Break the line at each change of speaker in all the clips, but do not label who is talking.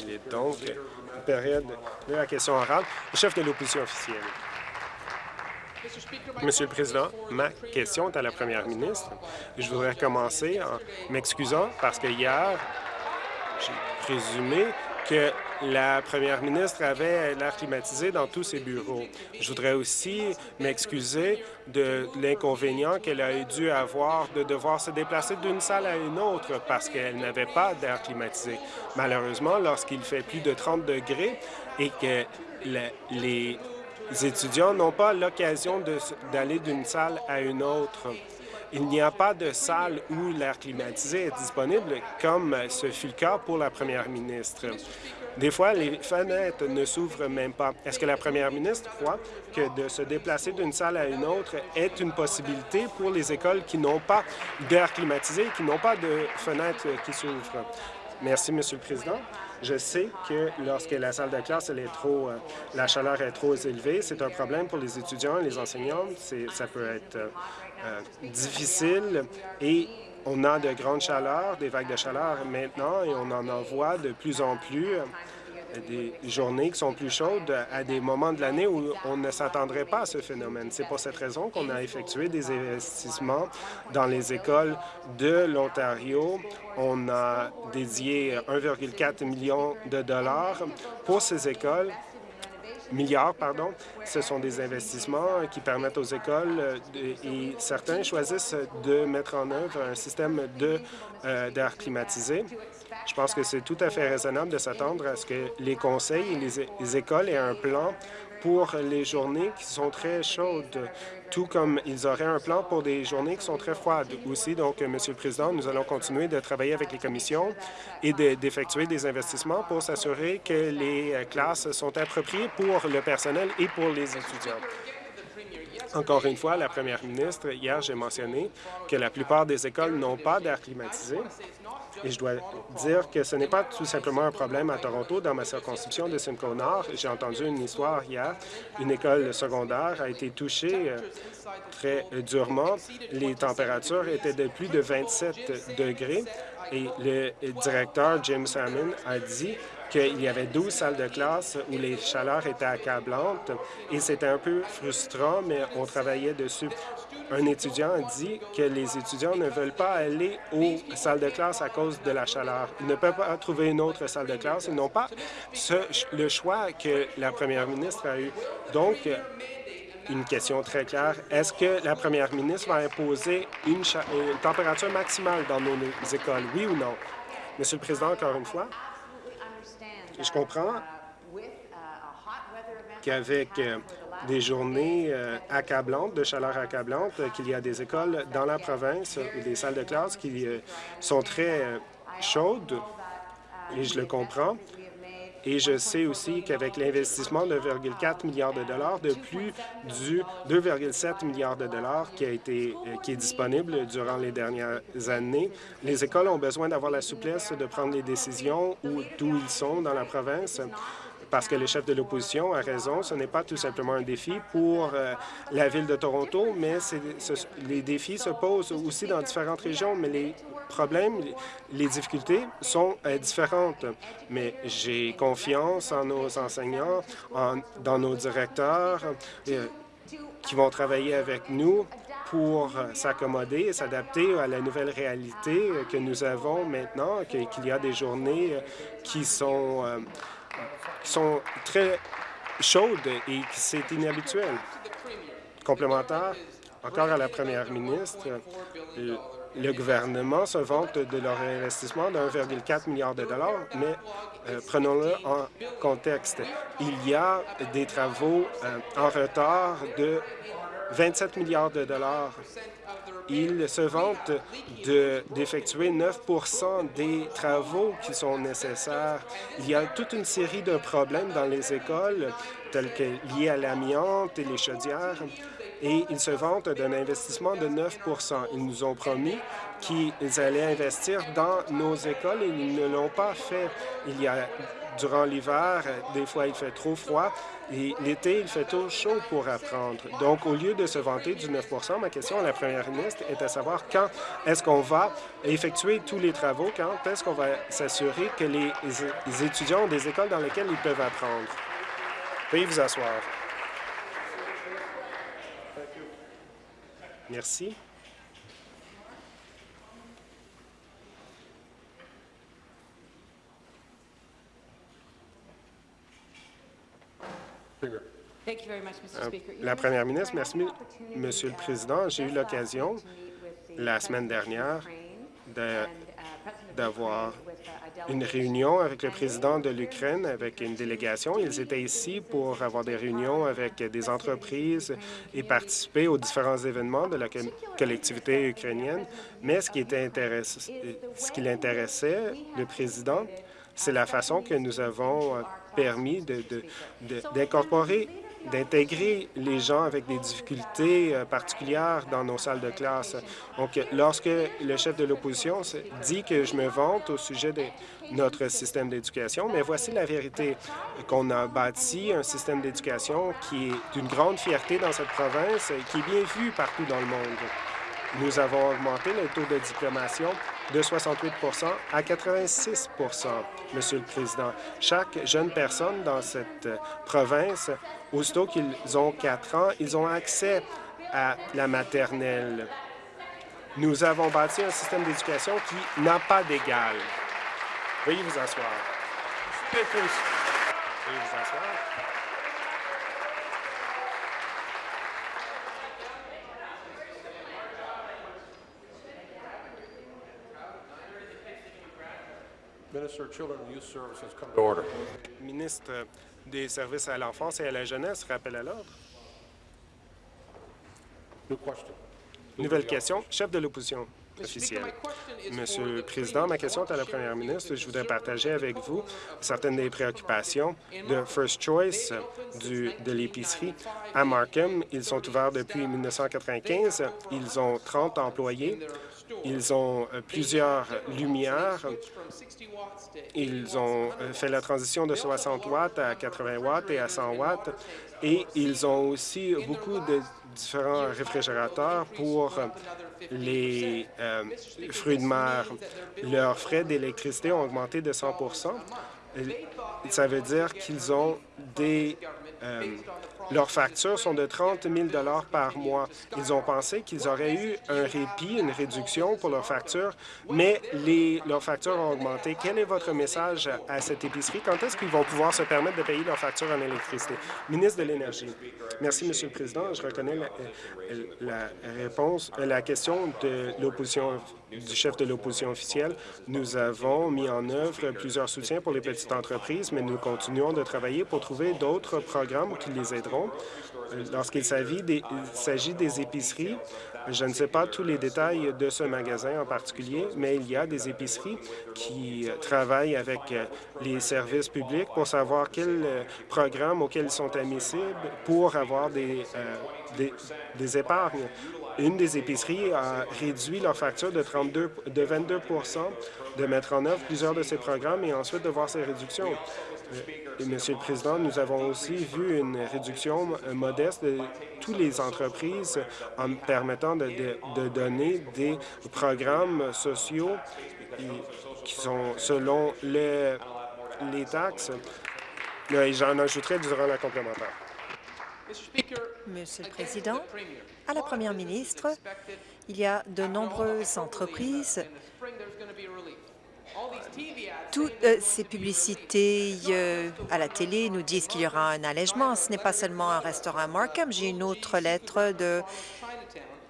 Il est donc période de la question orale. Le chef de l'opposition officielle. Monsieur le Président, ma question est à la première ministre. Je voudrais commencer en m'excusant parce que hier, j'ai présumé que la première ministre avait l'air climatisé dans tous ses bureaux. Je voudrais aussi m'excuser de l'inconvénient qu'elle a dû avoir de devoir se déplacer d'une salle à une autre parce qu'elle n'avait pas d'air climatisé. Malheureusement, lorsqu'il fait plus de 30 degrés et que les étudiants n'ont pas l'occasion d'aller d'une salle à une autre, il n'y a pas de salle où l'air climatisé est disponible, comme ce fut le cas pour la première ministre. Des fois, les fenêtres ne s'ouvrent même pas. Est-ce que la première ministre croit que de se déplacer d'une salle à une autre est une possibilité pour les écoles qui n'ont pas d'air climatisé, qui n'ont pas de fenêtres qui s'ouvrent? Merci, Monsieur le Président. Je sais que lorsque la salle de classe elle est trop, euh, la chaleur est trop élevée, c'est un problème pour les étudiants et les enseignants. Ça peut être euh, euh, difficile et on a de grandes chaleurs, des vagues de chaleur maintenant et on en envoie de plus en plus euh, des journées qui sont plus chaudes à des moments de l'année où on ne s'attendrait pas à ce phénomène. C'est pour cette raison qu'on a effectué des investissements dans les écoles de l'Ontario. On a dédié 1,4 million de dollars pour ces écoles milliards, pardon. Ce sont des investissements qui permettent aux écoles euh, et certains choisissent de mettre en œuvre un système euh, d'air climatisé. Je pense que c'est tout à fait raisonnable de s'attendre à ce que les conseils et les écoles aient un plan pour les journées qui sont très chaudes, tout comme ils auraient un plan pour des journées qui sont très froides aussi. Donc, Monsieur le Président, nous allons continuer de travailler avec les commissions et d'effectuer des investissements pour s'assurer que les classes sont appropriées pour le personnel et pour les étudiants. Encore une fois, la première ministre, hier, j'ai mentionné que la plupart des écoles n'ont pas d'air climatisé. Et je dois dire que ce n'est pas tout simplement un problème à Toronto. Dans ma circonscription de Simcoe Nord, j'ai entendu une histoire hier. Une école secondaire a été touchée euh, très durement. Les températures étaient de plus de 27 degrés et le directeur Jim Salmon a dit qu'il y avait 12 salles de classe où les chaleurs étaient accablantes et c'était un peu frustrant, mais on travaillait dessus. Un étudiant a dit que les étudiants ne veulent pas aller aux salles de classe à cause de la chaleur. Ils ne peuvent pas trouver une autre salle de classe. Ils n'ont pas le choix que la première ministre a eu. Donc, une question très claire. Est-ce que la première ministre va imposer une, une température maximale dans nos écoles, oui ou non? Monsieur le Président, encore une fois, je comprends qu'avec euh, des journées euh, accablantes, de chaleur accablante, qu'il y a des écoles dans la province ou des salles de classe qui euh, sont très chaudes, et je le comprends. Et je sais aussi qu'avec l'investissement de 2,4 milliards de dollars, de plus du 2,7 milliards de dollars qui a été qui est disponible durant les dernières années, les écoles ont besoin d'avoir la souplesse de prendre les décisions d'où ils sont dans la province parce que le chef de l'opposition a raison, ce n'est pas tout simplement un défi pour euh, la ville de Toronto, mais les défis se posent aussi dans différentes régions, mais les problèmes, les difficultés sont euh, différentes. Mais j'ai confiance en nos enseignants, dans nos directeurs euh, qui vont travailler avec nous pour s'accommoder et s'adapter à la nouvelle réalité que nous avons maintenant, qu'il y a des journées qui sont qui sont très chaudes et c'est inhabituel. Complémentaire, encore à la première ministre, le, gouvernement se vante de leur investissement de 1,4 milliard de dollars, mais euh, prenons-le en contexte. Il y a des travaux euh, en retard de 27 milliards de dollars il se vante d'effectuer 9 des travaux qui sont nécessaires. Il y a toute une série de problèmes dans les écoles tels que liés à l'amiante et les chaudières, et ils se vantent d'un investissement de 9 Ils nous ont promis qu'ils allaient investir dans nos écoles et ils ne l'ont pas fait. Il y a durant l'hiver, des fois il fait trop froid l'été, il fait trop chaud pour apprendre. Donc, au lieu de se vanter du 9% ma question à la première ministre est à savoir quand est-ce qu'on va effectuer tous les travaux, quand est-ce qu'on va s'assurer que les étudiants ont des écoles dans lesquelles ils peuvent apprendre? Veuillez vous asseoir. Merci. La première ministre, merci, Monsieur le Président. J'ai eu l'occasion la semaine dernière d'avoir une réunion avec le président de l'Ukraine, avec une délégation. Ils étaient ici pour avoir des réunions avec des entreprises et participer aux différents événements de la collectivité ukrainienne. Mais ce qui, était ce qui l'intéressait, le président, c'est la façon que nous avons permis d'incorporer d'intégrer les gens avec des difficultés euh, particulières dans nos salles de classe. Donc, lorsque le chef de l'opposition dit que je me vante au sujet de notre système d'éducation, mais voici la vérité, qu'on a bâti un système d'éducation qui est d'une grande fierté dans cette province, qui est bien vu partout dans le monde. Nous avons augmenté le taux de diplomation de 68% à 86% Monsieur le Président. Chaque jeune personne dans cette province, aussitôt qu'ils ont quatre ans, ils ont accès à la maternelle. Nous avons bâti un système d'éducation qui n'a pas d'égal. Veuillez vous asseoir. Veuillez vous asseoir. Ministre des Services à l'enfance et à la jeunesse, rappel à l'ordre. Nouvelle question. Chef de l'opposition officielle. Monsieur le Président, ma question est à la première ministre. Je voudrais partager avec vous certaines des préoccupations de First Choice du, de l'épicerie à Markham. Ils sont ouverts depuis 1995. Ils ont 30 employés. Ils ont euh, plusieurs lumières. Ils ont euh, fait la transition de 60 watts à 80 watts et à 100 watts. Et ils ont aussi beaucoup de différents réfrigérateurs pour les euh, fruits de mer. Leurs frais d'électricité ont augmenté de 100% Ça veut dire qu'ils ont des leurs factures sont de 30 000 par mois. Ils ont pensé qu'ils auraient eu un répit, une réduction pour leurs factures, mais leurs factures ont augmenté. Quel est votre message à cette épicerie? Quand est-ce qu'ils vont pouvoir se permettre de payer leurs factures en électricité? Ministre de l'Énergie. Merci, Monsieur le Président. Je reconnais la, la réponse, la question de l'opposition du chef de l'opposition officielle. Nous avons mis en œuvre plusieurs soutiens pour les petites entreprises, mais nous continuons de travailler pour trouver d'autres programmes qui les aideront. Lorsqu'il s'agit des, épiceries, je ne sais pas tous les détails de ce magasin en particulier, mais il y a des épiceries qui travaillent avec les services publics pour savoir quels programmes auxquels ils sont admissibles pour avoir des, euh, des épargnes. Une des épiceries a réduit leur facture de, 32, de 22 de mettre en œuvre plusieurs de ces programmes et ensuite de voir ces réductions. Euh, Monsieur le Président, nous avons aussi vu une réduction euh, modeste de toutes les entreprises en permettant de, donner des programmes sociaux qui sont selon les, les taxes. J'en ajouterai durant la complémentaire.
Monsieur le Président, à la Première ministre, il y a de nombreuses entreprises toutes euh, ces publicités euh, à la télé nous disent qu'il y aura un allègement. Ce n'est pas seulement un restaurant à Markham. J'ai une autre lettre de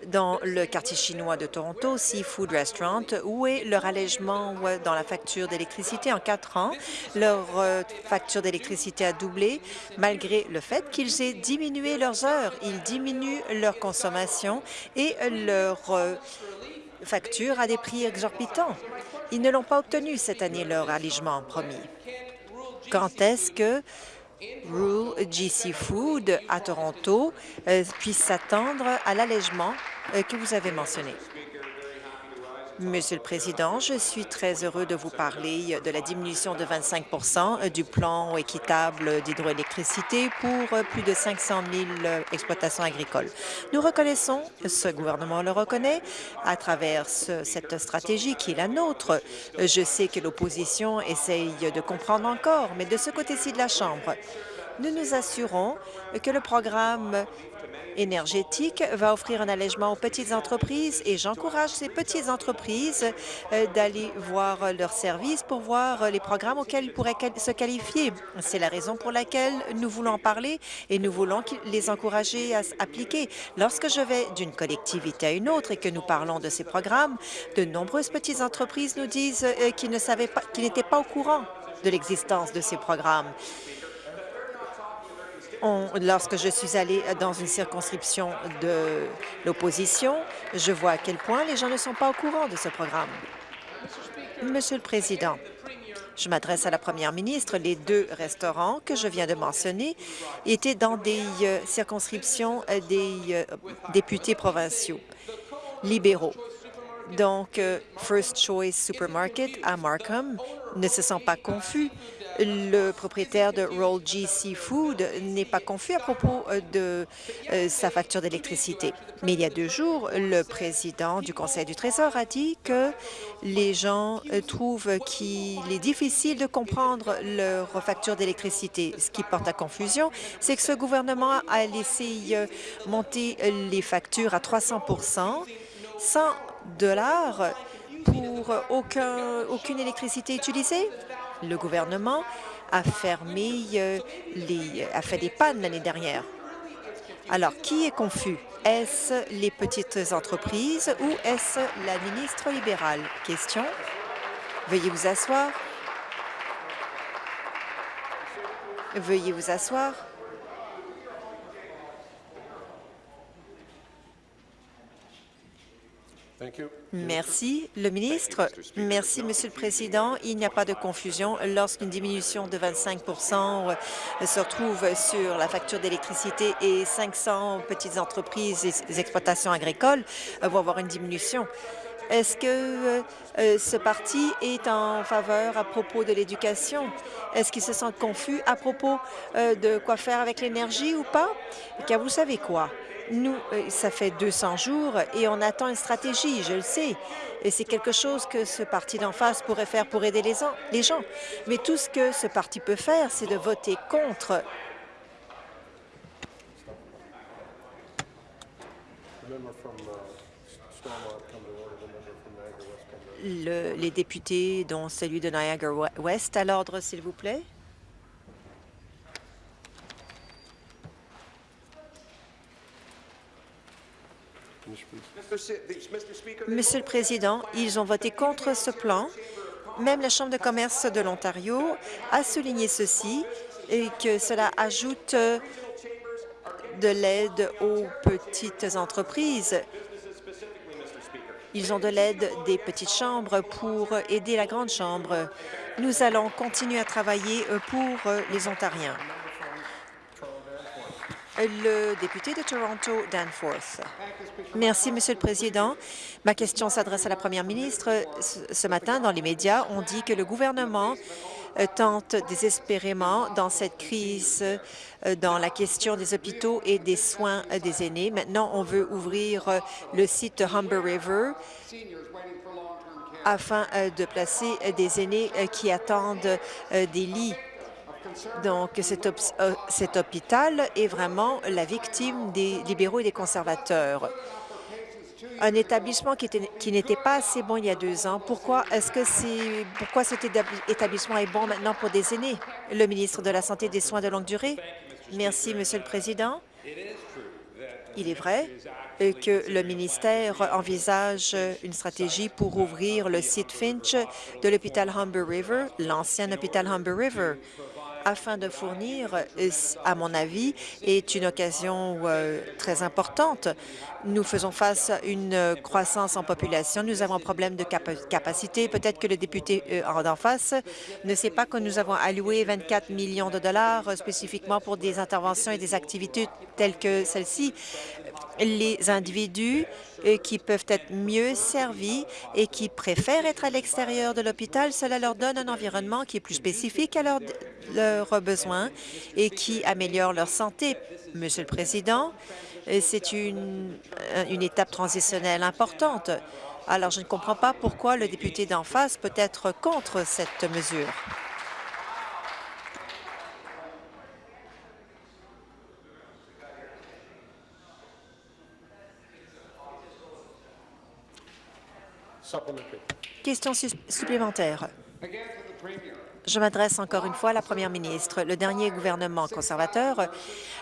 dans le quartier chinois de Toronto, Seafood Restaurant, où est leur allègement dans la facture d'électricité? En quatre ans? Leur euh, facture d'électricité a doublé malgré le fait qu'ils aient diminué leurs heures. Ils diminuent leur consommation et leur facture à des prix exorbitants. Ils ne l'ont pas obtenu cette année, leur allègement promis. Quand est-ce que Rule GC Food à Toronto euh, puisse s'attendre à l'allègement euh, que vous avez mentionné? Monsieur le Président, je suis très heureux de vous parler de la diminution de 25% du plan équitable d'hydroélectricité pour plus de 500 000 exploitations agricoles. Nous reconnaissons, ce gouvernement le reconnaît, à travers cette stratégie qui est la nôtre. Je sais que l'opposition essaye de comprendre encore, mais de ce côté-ci de la Chambre, nous nous assurons que le programme énergétique va offrir un allègement aux petites entreprises et j'encourage ces petites entreprises euh, d'aller voir leurs services pour voir les programmes auxquels ils pourraient se qualifier. C'est la raison pour laquelle nous voulons parler et nous voulons les encourager à s'appliquer. Lorsque je vais d'une collectivité à une autre et que nous parlons de ces programmes, de nombreuses petites entreprises nous disent euh, qu'ils pas, n'étaient pas au courant de l'existence de ces programmes lorsque je suis allée dans une circonscription de l'opposition, je vois à quel point les gens ne sont pas au courant de ce programme. Monsieur le Président, je m'adresse à la première ministre. Les deux restaurants que je viens de mentionner étaient dans des euh, circonscriptions euh, des euh, députés provinciaux libéraux. Donc, First Choice Supermarket à Markham ne se sent pas confus le propriétaire de Roll G Seafood n'est pas confus à propos euh, de euh, sa facture d'électricité. Mais il y a deux jours, le président du Conseil du Trésor a dit que les gens euh, trouvent qu'il est difficile de comprendre leur facture d'électricité. Ce qui porte à confusion, c'est que ce gouvernement a laissé monter les factures à 300% 100 dollars pour aucun, aucune électricité utilisée le gouvernement a fermé euh, les, a fait des pannes l'année dernière. Alors, qui est confus? Est-ce les petites entreprises ou est-ce la ministre libérale? Question. Veuillez vous asseoir. Veuillez vous asseoir. Merci. Le ministre. Merci, Monsieur le Président. Il n'y a pas de confusion. Lorsqu'une diminution de 25% euh, se retrouve sur la facture d'électricité et 500 petites entreprises et exploitations agricoles euh, vont avoir une diminution, est-ce que euh, ce parti est en faveur à propos de l'éducation? Est-ce qu'ils se sentent confus à propos de quoi faire avec l'énergie ou pas? Car vous savez quoi? Nous, euh, ça fait 200 jours et on attend une stratégie, je le sais. Et c'est quelque chose que ce parti d'en face pourrait faire pour aider les, gens. Mais tout ce que ce parti peut faire, c'est de voter contre les députés, dont celui de Niagara West, à l'ordre, s'il vous plaît. Monsieur le Président, ils ont voté contre ce plan. Même la Chambre de commerce de l'Ontario a souligné ceci et que cela ajoute de l'aide aux petites entreprises. Ils ont de l'aide des petites chambres pour aider la grande chambre. Nous allons continuer à travailler pour les Ontariens. Le député de Toronto, Danforth. Merci, Monsieur le Président. Ma question s'adresse à la Première ministre. Ce matin, dans les médias, on dit que le gouvernement euh, tente désespérément dans cette crise euh, dans la question des hôpitaux et des soins euh, des aînés. Maintenant, on veut ouvrir le site Humber River afin de placer des aînés qui attendent des lits donc, euh, cet, hôpital est vraiment la victime des libéraux et des conservateurs. Un établissement qui n'était pas assez bon il y a deux ans, pourquoi est-ce que c'est pourquoi cet établissement est bon maintenant pour des aînés? Le ministre de la Santé et des Soins de longue durée. Merci, Monsieur le Président. Il est vrai que le ministère envisage une stratégie pour ouvrir le site Finch de l'hôpital Humber River, l'ancien hôpital Humber River afin de fournir, euh, à mon avis, est une occasion euh, très importante. Nous faisons face à une croissance en population. Nous avons un problème de capacité. Peut-être que le député euh, en face ne sait pas que nous avons alloué 24 millions de dollars spécifiquement pour des interventions et des activités telles que celle-ci. Les individus qui peuvent être mieux servis et qui préfèrent être à l'extérieur de l'hôpital, cela leur donne un environnement qui est plus spécifique à leurs besoins et qui améliore leur santé. Monsieur le Président, c'est une, une étape transitionnelle importante. Alors, je ne comprends pas pourquoi le député d'en face peut être contre cette mesure. Question supplémentaire. Je m'adresse encore une fois à la première ministre. Le dernier gouvernement conservateur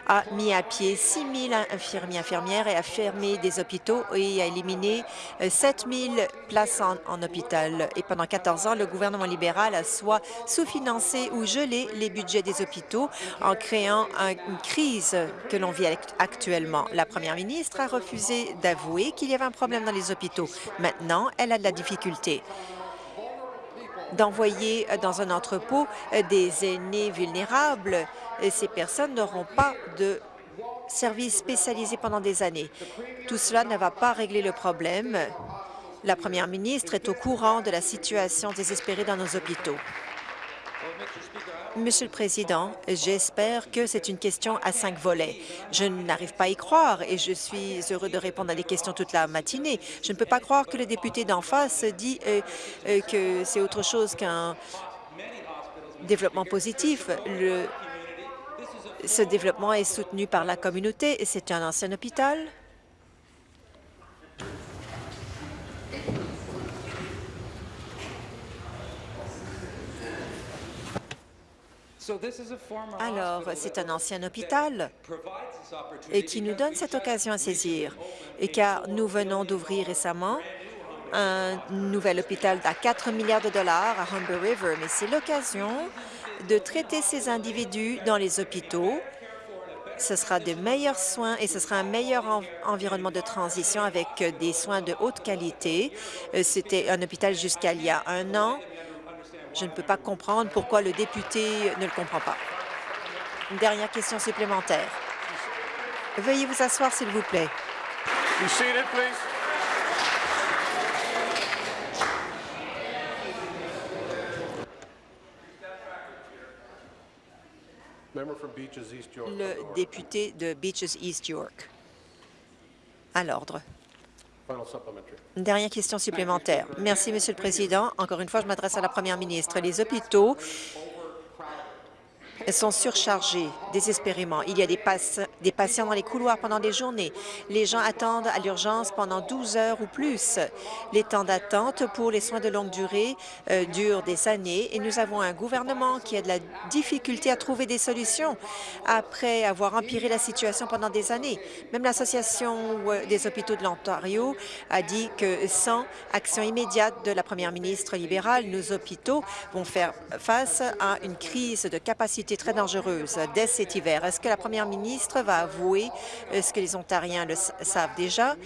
a mis à pied 6 000 infirmiers infirmières et a fermé des hôpitaux et a éliminé 7 euh, 000 places en, hôpital. Et pendant 14 ans, le gouvernement libéral a soit sous-financé ou gelé les budgets des hôpitaux en créant une crise que l'on vit actuellement. La première ministre a refusé d'avouer qu'il y avait un problème dans les hôpitaux. Maintenant, elle a de la difficulté d'envoyer dans un entrepôt des aînés vulnérables. Ces personnes n'auront pas de services spécialisés pendant des années. Tout cela ne va pas régler le problème. La première ministre est au courant de la situation désespérée dans nos hôpitaux. Monsieur le Président, j'espère que c'est une question à cinq volets. Je n'arrive pas à y croire et je suis heureux de répondre à des questions toute la matinée. Je ne peux pas croire que le député d'en face dit euh, euh, que c'est autre chose qu'un développement positif. Ce développement est soutenu par la communauté et c'est un ancien hôpital. Alors, c'est un ancien hôpital et qui nous donne cette occasion à saisir. Et car nous venons d'ouvrir récemment un nouvel hôpital à 4 milliards de dollars à Humber River, mais c'est l'occasion de traiter ces individus dans les hôpitaux. Ce sera de meilleurs soins et ce sera un meilleur environnement de transition avec des soins de haute qualité. Euh, c'était un hôpital jusqu'à il y a un an je ne peux pas comprendre pourquoi le député ne le comprend pas. Une dernière question supplémentaire. Veuillez vous asseoir, s'il vous plaît. Le député de Beaches East York. À l'ordre. Dernière question supplémentaire. Merci, Monsieur le Président. Encore une fois, je m'adresse à la Première ministre. Les hôpitaux sont surchargées désespérément. Il y a des, des, patients dans les couloirs pendant des journées. Les gens attendent à l'urgence pendant 12 heures ou plus. Les temps d'attente pour les soins de longue durée euh, durent des années et nous avons un gouvernement qui a de la difficulté à trouver des solutions après avoir empiré la situation pendant des années. Même l'Association euh, des hôpitaux de l'Ontario a dit que sans action immédiate de la première ministre libérale, nos hôpitaux vont faire face à une crise de capacité très dangereuse dès cet hiver. Est-ce que la première ministre va avouer ce que les Ontariens le savent déjà?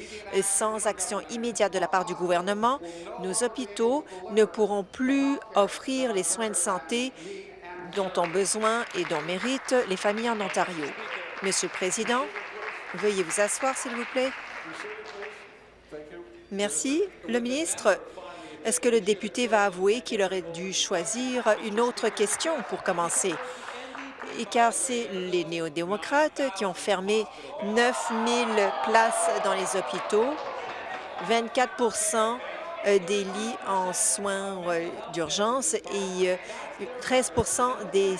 Sans action immédiate de la part du gouvernement, nos hôpitaux ne pourront plus offrir les soins de santé dont ont besoin et dont méritent les familles en Ontario. Monsieur le Président, veuillez vous asseoir, s'il vous plaît. Merci. Le ministre, est-ce que le député va avouer qu'il aurait dû choisir une autre question pour commencer? Car c'est les néo-démocrates qui ont fermé 9 000 places dans les hôpitaux, 24% euh, des lits en soins euh, d'urgence et 13 euh, des,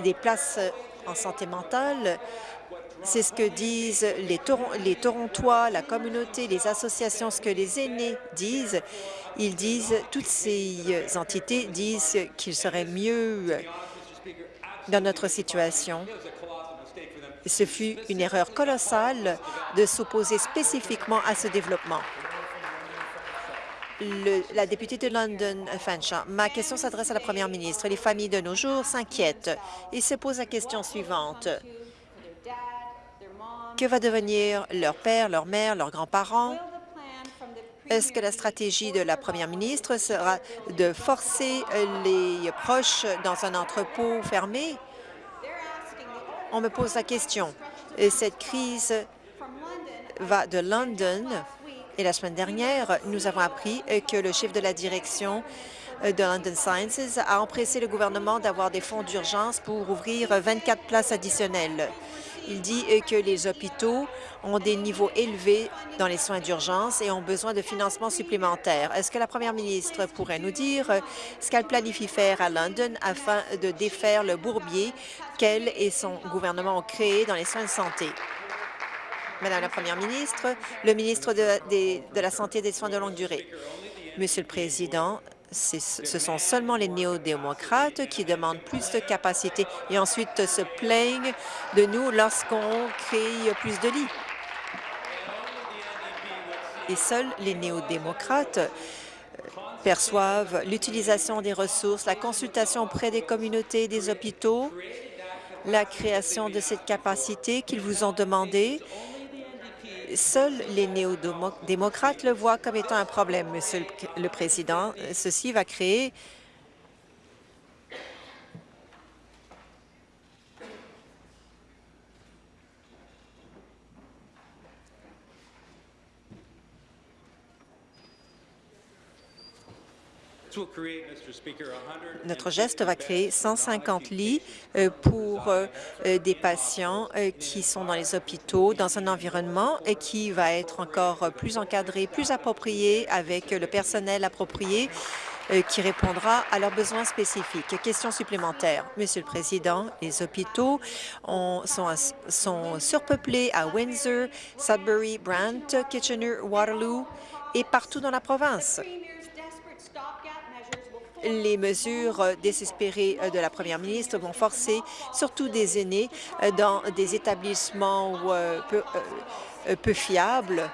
des, places en santé mentale. C'est ce que disent les, les Torontois, la communauté, les associations, ce que les aînés disent. Ils disent, toutes ces entités disent qu'il serait mieux dans notre situation. Ce fut une erreur colossale de s'opposer spécifiquement à ce développement. la députée de London, Fanshawe. Ma question s'adresse à la première ministre. Les familles de nos jours s'inquiètent et se posent la question suivante. Que va devenir leur père, leur mère, leurs grands-parents? Est-ce que la stratégie de la première ministre sera de forcer les proches dans un entrepôt fermé? On me pose la question. Cette crise va de London et la semaine dernière, nous avons appris que le chef de la direction de London Sciences a empressé le gouvernement d'avoir des fonds d'urgence pour ouvrir 24 places additionnelles. Il dit que les hôpitaux ont des niveaux élevés dans les soins d'urgence et ont besoin de financement supplémentaire. Est-ce que la première ministre pourrait nous dire ce qu'elle planifie faire à London afin de défaire le bourbier qu'elle et son gouvernement ont créé dans les soins de santé? Madame la Première ministre, le ministre de, la Santé et des soins de longue durée. Monsieur le Président, ce sont seulement les néo-démocrates qui demandent plus de capacité et ensuite se plaignent de nous lorsqu'on crée plus de lits. Et seuls les néo-démocrates euh, perçoivent l'utilisation des ressources, la consultation auprès des communautés et des hôpitaux, la création de cette capacité qu'ils vous ont demandé Seuls les néo-démocrates le voient comme étant un problème, Monsieur le Président. Ceci va créer Notre geste va créer 150 lits euh, pour euh, euh, des patients qui sont dans les hôpitaux, dans un environnement qui va être encore plus encadré, plus approprié, avec le personnel approprié qui répondra à leurs besoins spécifiques. Question supplémentaire. Monsieur le Président, les hôpitaux sont, sont surpeuplés à Windsor, Sudbury, Brant, Kitchener, Waterloo et partout dans la province les mesures désespérées de la première ministre vont forcer surtout des aînés dans des établissements euh, euh, peu fiables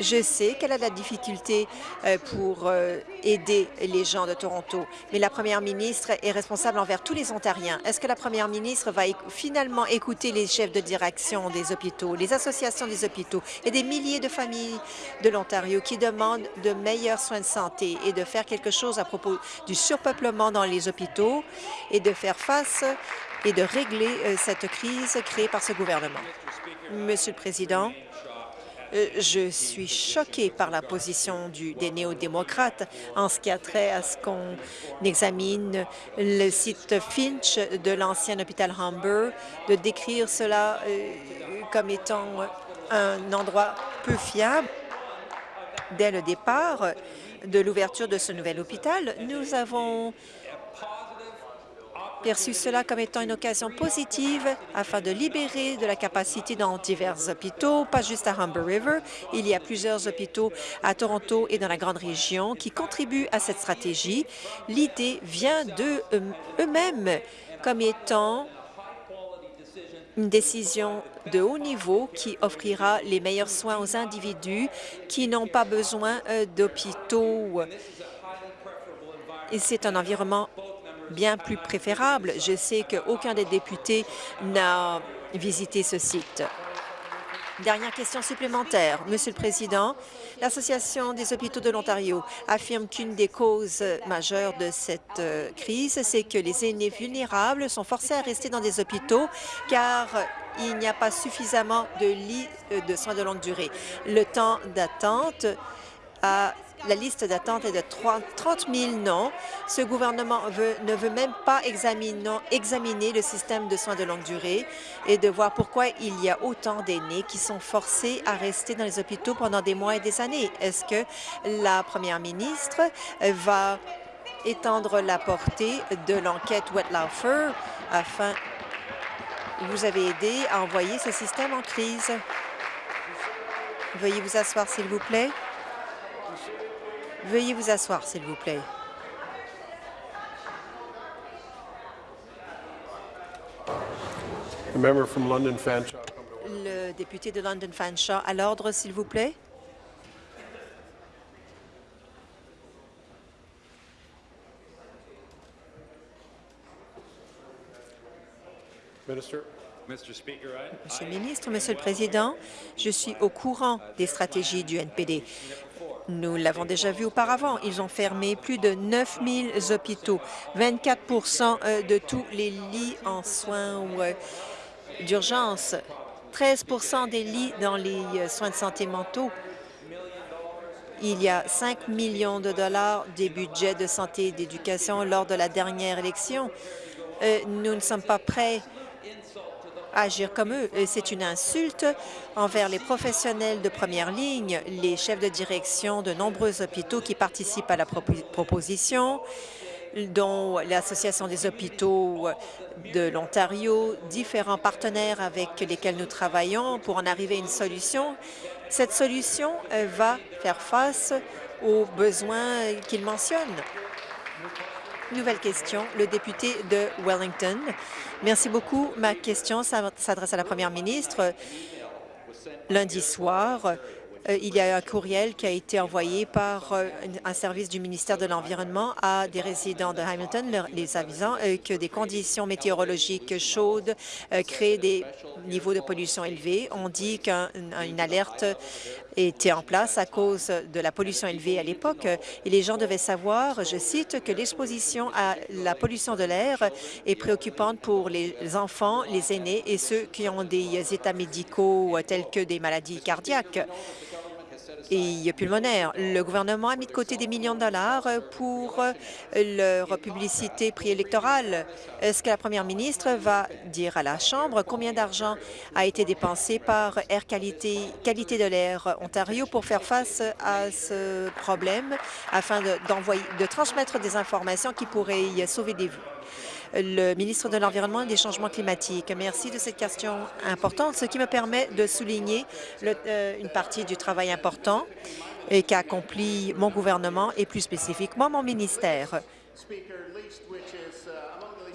je sais qu'elle a de la difficulté euh, pour euh, aider les gens de Toronto, mais la première ministre est responsable envers tous les Ontariens. Est-ce que la première ministre va finalement écouter les chefs de direction des hôpitaux, les associations des hôpitaux et des milliers de familles de l'Ontario qui demandent de meilleurs soins de santé et de faire quelque chose à propos du surpeuplement dans les hôpitaux et de faire face et de régler euh, cette crise créée par ce gouvernement? Monsieur le Président, je suis choquée par la position des néo-démocrates en ce qui a trait à ce qu'on examine le site Finch de l'ancien hôpital Humber, de décrire cela euh, comme étant un endroit peu fiable. Dès le départ de l'ouverture de ce nouvel hôpital, nous avons perçu cela comme étant une occasion positive afin de libérer de la capacité dans divers hôpitaux, pas juste à Humber River. Il y a plusieurs hôpitaux à Toronto et dans la grande région qui contribuent à cette stratégie. L'idée vient d'eux-mêmes comme étant une décision de haut niveau qui offrira les meilleurs soins aux individus qui n'ont pas besoin euh, d'hôpitaux. C'est un environnement bien plus préférable. Je sais qu'aucun des députés n'a visité ce site. Dernière question supplémentaire. Monsieur le Président, l'Association des hôpitaux de l'Ontario affirme qu'une des causes majeures de cette euh, crise, c'est que les aînés vulnérables sont forcés à rester dans des hôpitaux car il n'y a pas suffisamment de lits euh, de soins de longue durée. Le temps d'attente a la liste d'attente est de 30 000 noms. Ce gouvernement ne veut même pas examiner, le système de soins de longue durée et de voir pourquoi il y a autant d'aînés qui sont forcés à rester dans les hôpitaux pendant des mois et des années. Est-ce que la première ministre va étendre la portée de l'enquête Wetlaufer afin vous avez aidé à envoyer ce système en crise? Veuillez vous asseoir, s'il vous plaît. Veuillez vous asseoir, s'il vous plaît. Le député de London Fanshawe à l'ordre, s'il vous plaît. Monsieur le ministre, Monsieur le Président, je suis au courant des stratégies du NPD. Nous l'avons déjà vu auparavant. Ils ont fermé plus de 9 000 hôpitaux, 24% euh, de tous les lits en soins euh, d'urgence, 13 des lits dans les euh, soins de santé mentaux. Il y a 5 millions de dollars des budgets de santé et d'éducation lors de la dernière élection. nous ne sommes pas prêts agir comme eux. C'est une insulte envers les professionnels de première ligne, les chefs de direction de nombreux hôpitaux qui participent à la proposition, dont l'Association des hôpitaux de l'Ontario, différents partenaires avec lesquels nous travaillons pour en arriver à une solution. Cette solution euh, va faire face aux besoins qu'ils mentionnent. Nouvelle question, le député de Wellington. Merci beaucoup. Ma question s'adresse à la première ministre. Lundi soir, euh, il y a un courriel qui a été envoyé par euh, un service du ministère de l'Environnement à des résidents de Hamilton, les avisant euh, que des conditions météorologiques chaudes créent des niveaux de pollution élevés. On dit qu'une alerte était en place à cause de la pollution élevée à l'époque. Et les gens devaient savoir, je cite, que l'exposition à la pollution de l'air est préoccupante pour les enfants, les aînés et ceux qui ont des états médicaux tels que des maladies cardiaques et pulmonaire. Le gouvernement a mis de côté des millions de dollars pour leur publicité préélectorale. Est-ce que la première ministre va dire à la Chambre combien d'argent a été dépensé par Air Qualité, Qualité de l'air Ontario pour faire face à ce problème afin de, de transmettre des informations qui pourraient sauver des vies? Le ministre de l'Environnement et des Changements climatiques. Merci de cette question importante, ce qui me permet de souligner euh, une partie du travail important qu'a accompli mon gouvernement et plus spécifiquement mon ministère.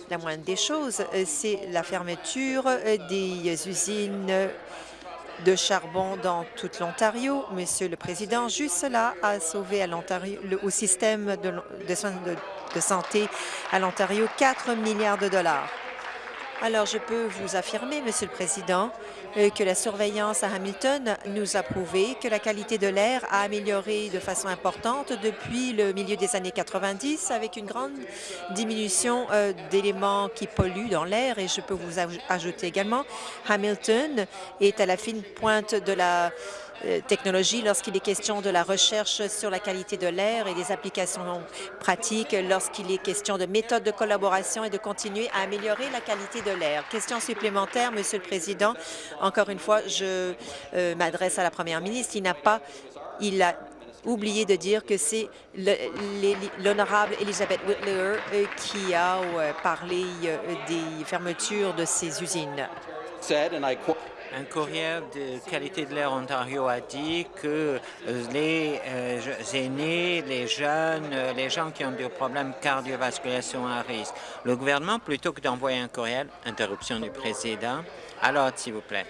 La moindre des choses, euh, c'est la fermeture euh, des usines de charbon dans toute l'Ontario. Monsieur le Président, juste cela a sauvé l'Ontario au système de, de soins de de santé à l'Ontario, 4 milliards de dollars. Alors, je peux vous affirmer, Monsieur le Président, euh, que la surveillance à Hamilton nous a prouvé que la qualité de l'air a amélioré de façon importante depuis le milieu des années 90, avec une grande diminution euh, d'éléments qui polluent dans l'air. Et je peux vous ajouter également, Hamilton est à la fine pointe de la euh, technologie lorsqu'il est question de la recherche sur la qualité de l'air et des applications pratiques, lorsqu'il est question de méthodes de collaboration et de continuer à améliorer la qualité de l'air. Question supplémentaire, Monsieur le Président. Encore une fois, je euh, m'adresse à la Première ministre. Il n'a pas, il a oublié de dire que c'est l'honorable Elizabeth Whitler euh, qui a parlé des fermetures de ces usines.
Un courrier de qualité de l'air Ontario a dit que euh, les euh, aînés, les jeunes, euh, les gens qui ont des problèmes cardiovasculaires sont à risque. Le gouvernement, plutôt que d'envoyer un courriel, interruption du président, alors, s'il vous plaît.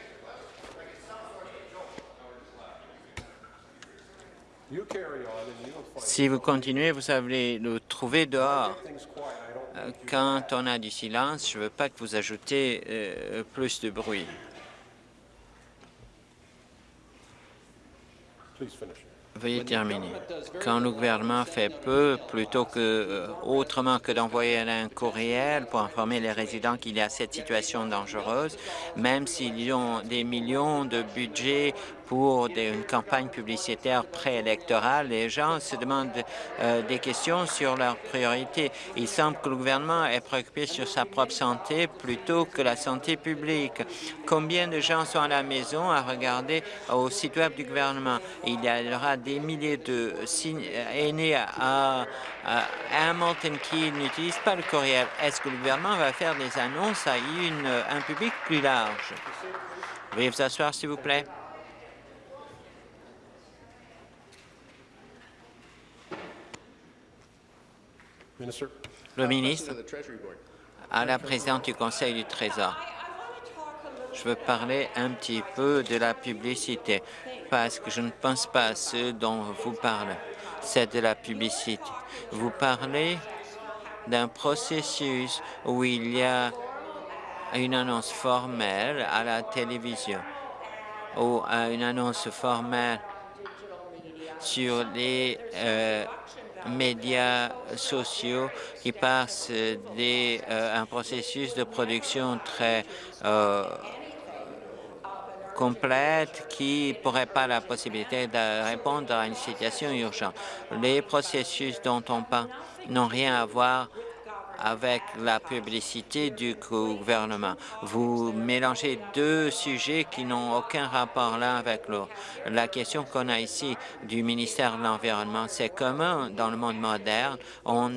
Si vous continuez, vous allez le trouver dehors. Quand on a du silence, je ne veux pas que vous ajoutez plus de bruit. Veuillez terminer. Quand le gouvernement fait peu, plutôt que euh, autrement que d'envoyer un courriel pour informer les résidents qu'il y a cette situation dangereuse, même s'ils ont des millions de budget pour une campagne publicitaire préélectorale, les gens se demandent euh, des questions sur leurs priorités. Il semble que le gouvernement est préoccupé sur sa propre santé plutôt que la santé publique. Combien de gens sont à la maison à regarder au site web du gouvernement? Il y aura des milliers de aînés à, Hamilton qui n'utilisent pas le courriel. Est-ce que le gouvernement va faire des annonces à un public plus large? Veuillez vous asseoir, s'il vous plaît. Le ministre, à la présidente du Conseil du Trésor, je veux parler un petit peu de la publicité, parce que je ne pense pas à ce dont vous parlez. C'est de la publicité. Vous parlez d'un processus où il y a une annonce formelle à la télévision ou à une annonce formelle sur les euh, médias sociaux qui passent des, euh, un processus de production très euh, complète qui pourrait pas la possibilité de répondre à une situation urgente. Les processus dont on parle n'ont rien à voir avec la publicité du gouvernement. Vous mélangez deux sujets qui n'ont aucun rapport l'un avec l'autre. La question qu'on a ici du ministère de l'Environnement, c'est comment, dans le monde moderne, on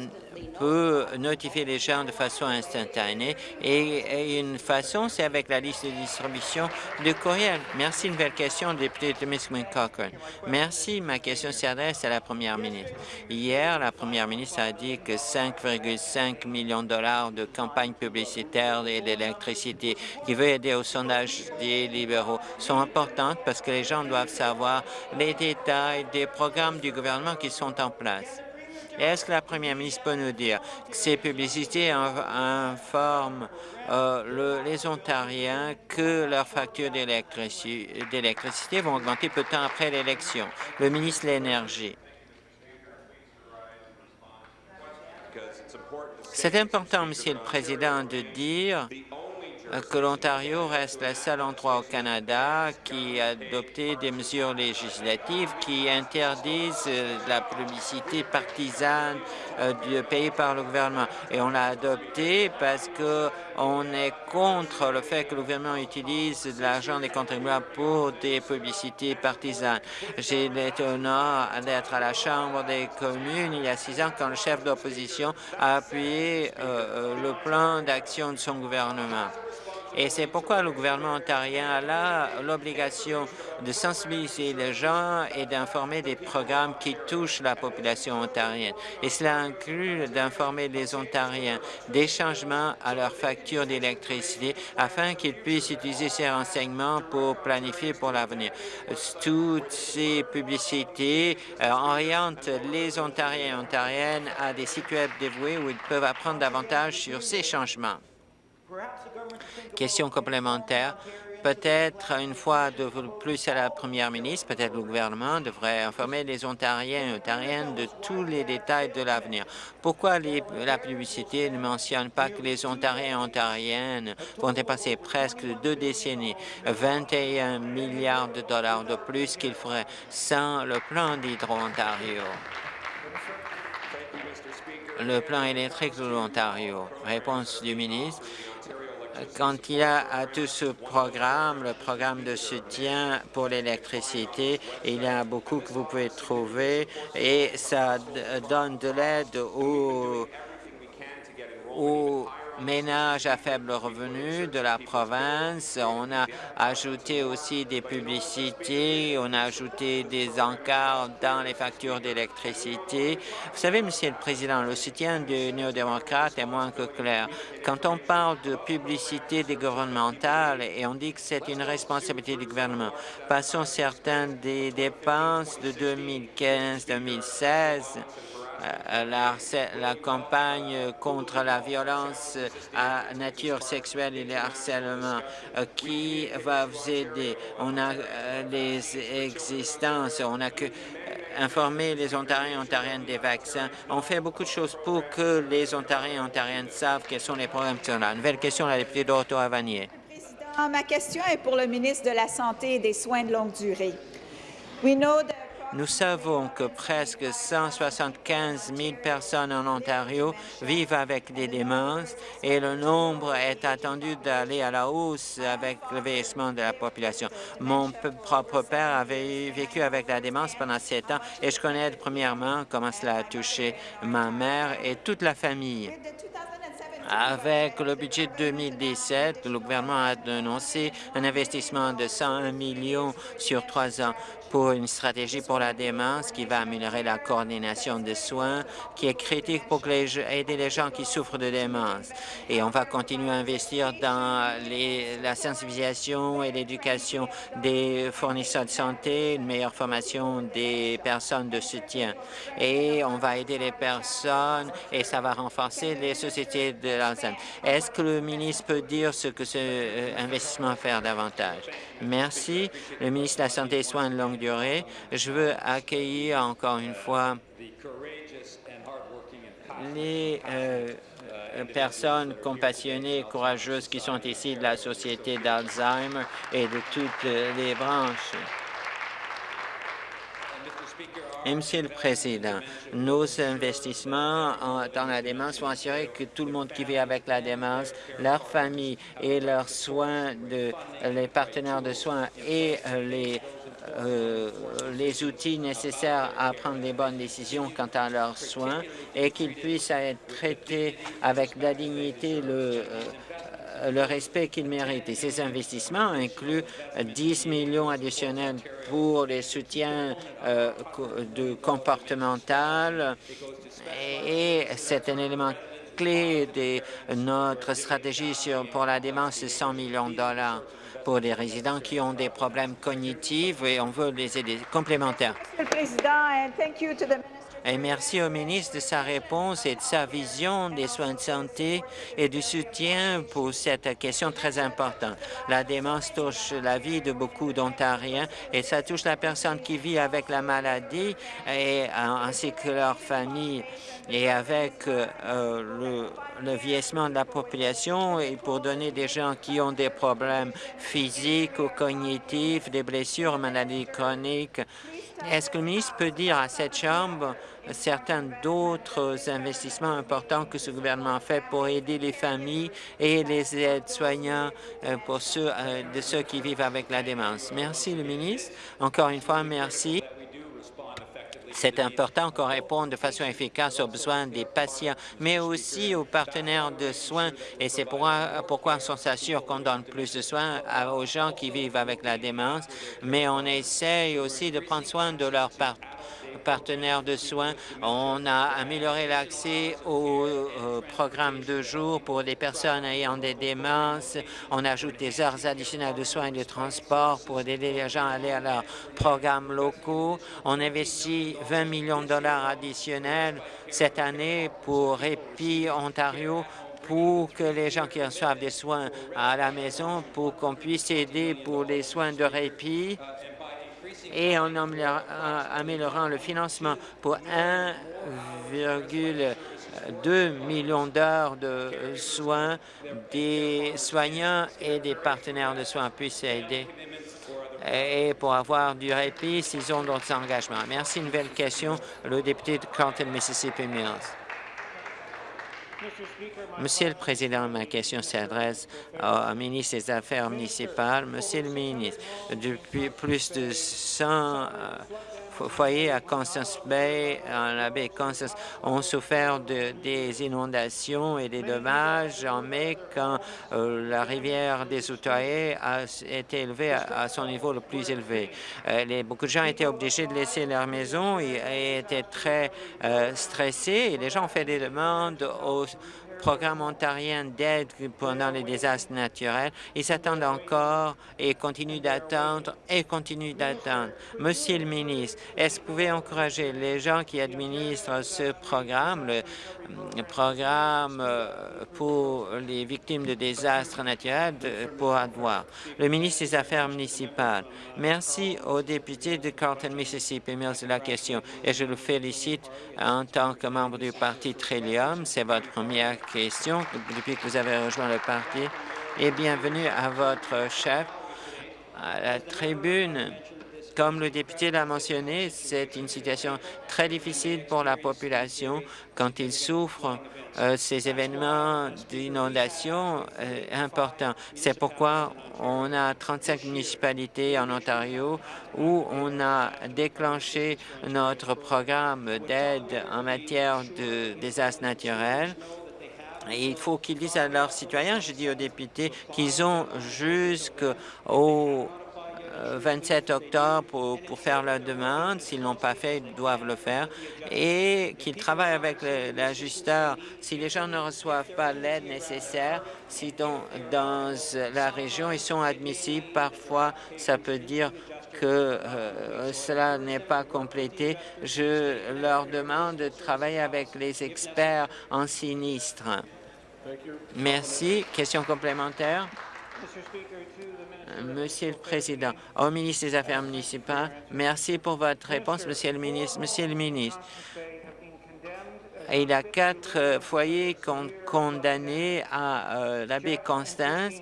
peut notifier les gens de façon instantanée et, une façon, c'est avec la liste de distribution de courriel. Merci. Une belle question, député de Miss Cochrane. Merci. Ma question s'adresse à la première ministre. Hier, la première ministre a dit que 5,5 millions de dollars de campagne publicitaire et d'électricité qui veut aider au sondage des libéraux sont importantes parce que les gens doivent savoir les détails des programmes du gouvernement qui sont en place. Est-ce que la première ministre peut nous dire que ces publicités informent euh, les Ontariens que leurs factures d'électricité vont augmenter peu de temps après l'élection? Le ministre de l'Énergie. C'est important, Monsieur le Président, de dire que l'Ontario reste le seul endroit au Canada qui a adopté des mesures législatives qui interdisent euh, la publicité partisane euh, payée par le gouvernement. Et on l'a adopté parce qu'on est contre le fait que le gouvernement utilise de l'argent des contribuables pour des publicités partisanes. J'ai l'honneur d'être à la Chambre des communes il y a six ans quand le chef d'opposition a appuyé le plan d'action de son gouvernement. Et c'est pourquoi le gouvernement ontarien a l'obligation de sensibiliser les gens et d'informer des programmes qui touchent la population ontarienne. Et cela inclut d'informer les Ontariens des changements à leur facture d'électricité afin qu'ils puissent utiliser ces renseignements pour planifier pour l'avenir. Toutes ces publicités euh, orientent les Ontariens et Ontariennes à des sites web dévoués où ils peuvent apprendre davantage sur ces changements. Question complémentaire. Peut-être une fois de plus à la première ministre, peut-être le gouvernement devrait informer les Ontariens et Ontariennes de tous les détails de l'avenir. Pourquoi la publicité ne mentionne pas que les Ontariens et Ontariennes vont dépasser presque deux décennies, 21 milliards de dollars de plus qu'ils feraient sans le plan d'Hydro-Ontario? Le plan électrique de l'Ontario. Réponse du ministre quand il a tout ce programme, le programme de soutien pour l'électricité, il y a beaucoup que vous pouvez trouver et ça donne de l'aide aux, aux ménages à faible revenu de la province. On a ajouté aussi des publicités, on a ajouté des encarts dans les factures d'électricité. Vous savez, Monsieur le Président, le soutien des néo-démocrates est moins que clair. Quand on parle de publicité des gouvernementales et on dit que c'est une responsabilité du gouvernement, passons certaines des dépenses de 2015-2016 euh, la, la, campagne contre la violence à nature sexuelle et le harcèlement. Euh, qui va vous aider? On a les euh, existences, on a que informer les Ontariens et Ontariennes des vaccins. On fait beaucoup de choses pour que les Ontariens et Ontariennes savent quels sont les problèmes qui sont là. Nouvelle question, la députée d'Ottawa-Vanier.
Ma question est pour le ministre de la Santé et des Soins de longue durée.
Nous savons que presque 175 000 personnes en Ontario vivent avec des démences et le nombre est attendu d'aller à la hausse avec le vieillissement de la population. Mon propre père avait vécu avec la démence pendant sept ans et je connais premièrement comment cela a touché ma mère et toute la famille. Avec le budget de 2017, le gouvernement a annoncé un investissement de 101 millions sur trois ans pour une stratégie pour la démence qui va améliorer la coordination des soins, qui est critique pour aider les gens qui souffrent de démence. Et on va continuer à investir dans la sensibilisation et l'éducation des fournisseurs de santé, une meilleure formation des personnes de soutien. Et on va aider les personnes et ça va renforcer les sociétés de l'Alzheimer. Est-ce que le ministre peut dire ce que ce euh, investissement va faire davantage? Merci. Le ministre de la Santé et Soins de longue durée. Je veux accueillir encore une fois les euh, personnes compassionnées et courageuses qui sont ici de la Société d'Alzheimer et de toutes les branches. Monsieur le Président, nos investissements dans la démence vont assurer que tout le monde qui vit avec la démence, leur famille et leurs soins, de, les partenaires de soins et les euh, les outils nécessaires à prendre les bonnes décisions quant à leurs soins et qu'ils puissent être traités avec la dignité, le, euh, le respect qu'ils méritent. Et ces investissements incluent 10 millions additionnels pour les soutiens euh, comportemental et c'est un élément clé de notre stratégie sur, pour la démence de 100 millions de dollars pour les résidents qui ont des problèmes cognitifs et on veut les aider. Complémentaire.
Monsieur le Président,
et merci au ministre de sa réponse et de sa vision des soins de santé et du soutien pour cette question très importante. La démence touche la vie de beaucoup d'Ontariens et ça touche la personne qui vit avec la maladie et, ainsi que leur famille. Et avec euh, le, le vieillissement de la population et pour donner des gens qui ont des problèmes physiques ou cognitifs, des blessures, maladies chroniques, est-ce que le ministre peut dire à cette Chambre certains d'autres investissements importants que ce gouvernement fait pour aider les familles et les aides-soignants euh, pour ceux, euh, de ceux qui vivent avec la démence? Merci, le ministre. Encore une fois, merci. C'est important qu'on réponde de façon efficace aux besoins des patients, mais aussi aux partenaires de soins. Et c'est pourquoi on s'assure qu'on donne plus de soins aux gens qui vivent avec la démence, mais on essaye aussi de prendre soin de leurs partenaires partenaires de soins. On a amélioré l'accès au programme de jour pour les personnes ayant des démences. On ajoute des heures additionnelles de soins et de transport pour aider les gens à aller à leurs programmes locaux. On investit 20 millions de dollars additionnels cette année pour Répit Ontario pour que les gens qui reçoivent des soins à la maison, pour qu'on puisse aider pour les soins de répit et en améliorant le financement pour 1,2 million d'heures de soins, des soignants et des partenaires de soins puissent aider et pour avoir du répit s'ils ont d'autres engagements. Merci. Une nouvelle question, le député de Carlton, Mississippi Mills. Monsieur le Président, ma question s'adresse au ministre des Affaires municipales. Monsieur le ministre, depuis plus de 100 euh, foyers à Constance Bay, en la baie Constance, ont souffert de, des inondations et des dommages en mai quand euh, la rivière des Outaouais a été élevée à, son niveau le plus élevé. Euh, les, beaucoup de gens étaient obligés de laisser leur maison et, étaient très stressés et les gens ont fait des demandes aux programme ontarien d'aide pendant les désastres naturels. Ils s'attendent encore et continuent d'attendre et continuent d'attendre. Monsieur le ministre, est-ce que vous pouvez encourager les gens qui administrent ce programme, le, programme euh, pour les victimes de désastres naturels, pour avoir? Le ministre des Affaires municipales. Merci au député de Carlton, Mississippi Mills de la question et je le félicite en tant que membre du parti Trillium. C'est votre première depuis que vous avez rejoint le parti et bienvenue à votre chef à la tribune. Comme le député l'a mentionné, c'est une situation très difficile pour la population quand ils souffrent euh, ces événements d'inondation euh, importants. C'est pourquoi on a 35 municipalités en Ontario où on a déclenché notre programme d'aide en matière de désastres naturels il faut qu'ils disent à leurs citoyens, je dis aux députés, qu'ils ont jusqu'au 27 octobre pour, faire leur demande. S'ils ne l'ont pas fait, ils doivent le faire. Et qu'ils travaillent avec l'ajusteur. Si les gens ne reçoivent pas l'aide nécessaire, si dans, dans la région ils sont admissibles, parfois ça peut dire que euh, cela n'est pas complété, je leur demande de travailler avec les experts en sinistre. Merci. Question complémentaire? Monsieur le Président, au ministre des Affaires municipales, merci pour votre réponse, Monsieur le ministre. Monsieur le ministre, il y a quatre euh, foyers condamnés à euh, la baie Constance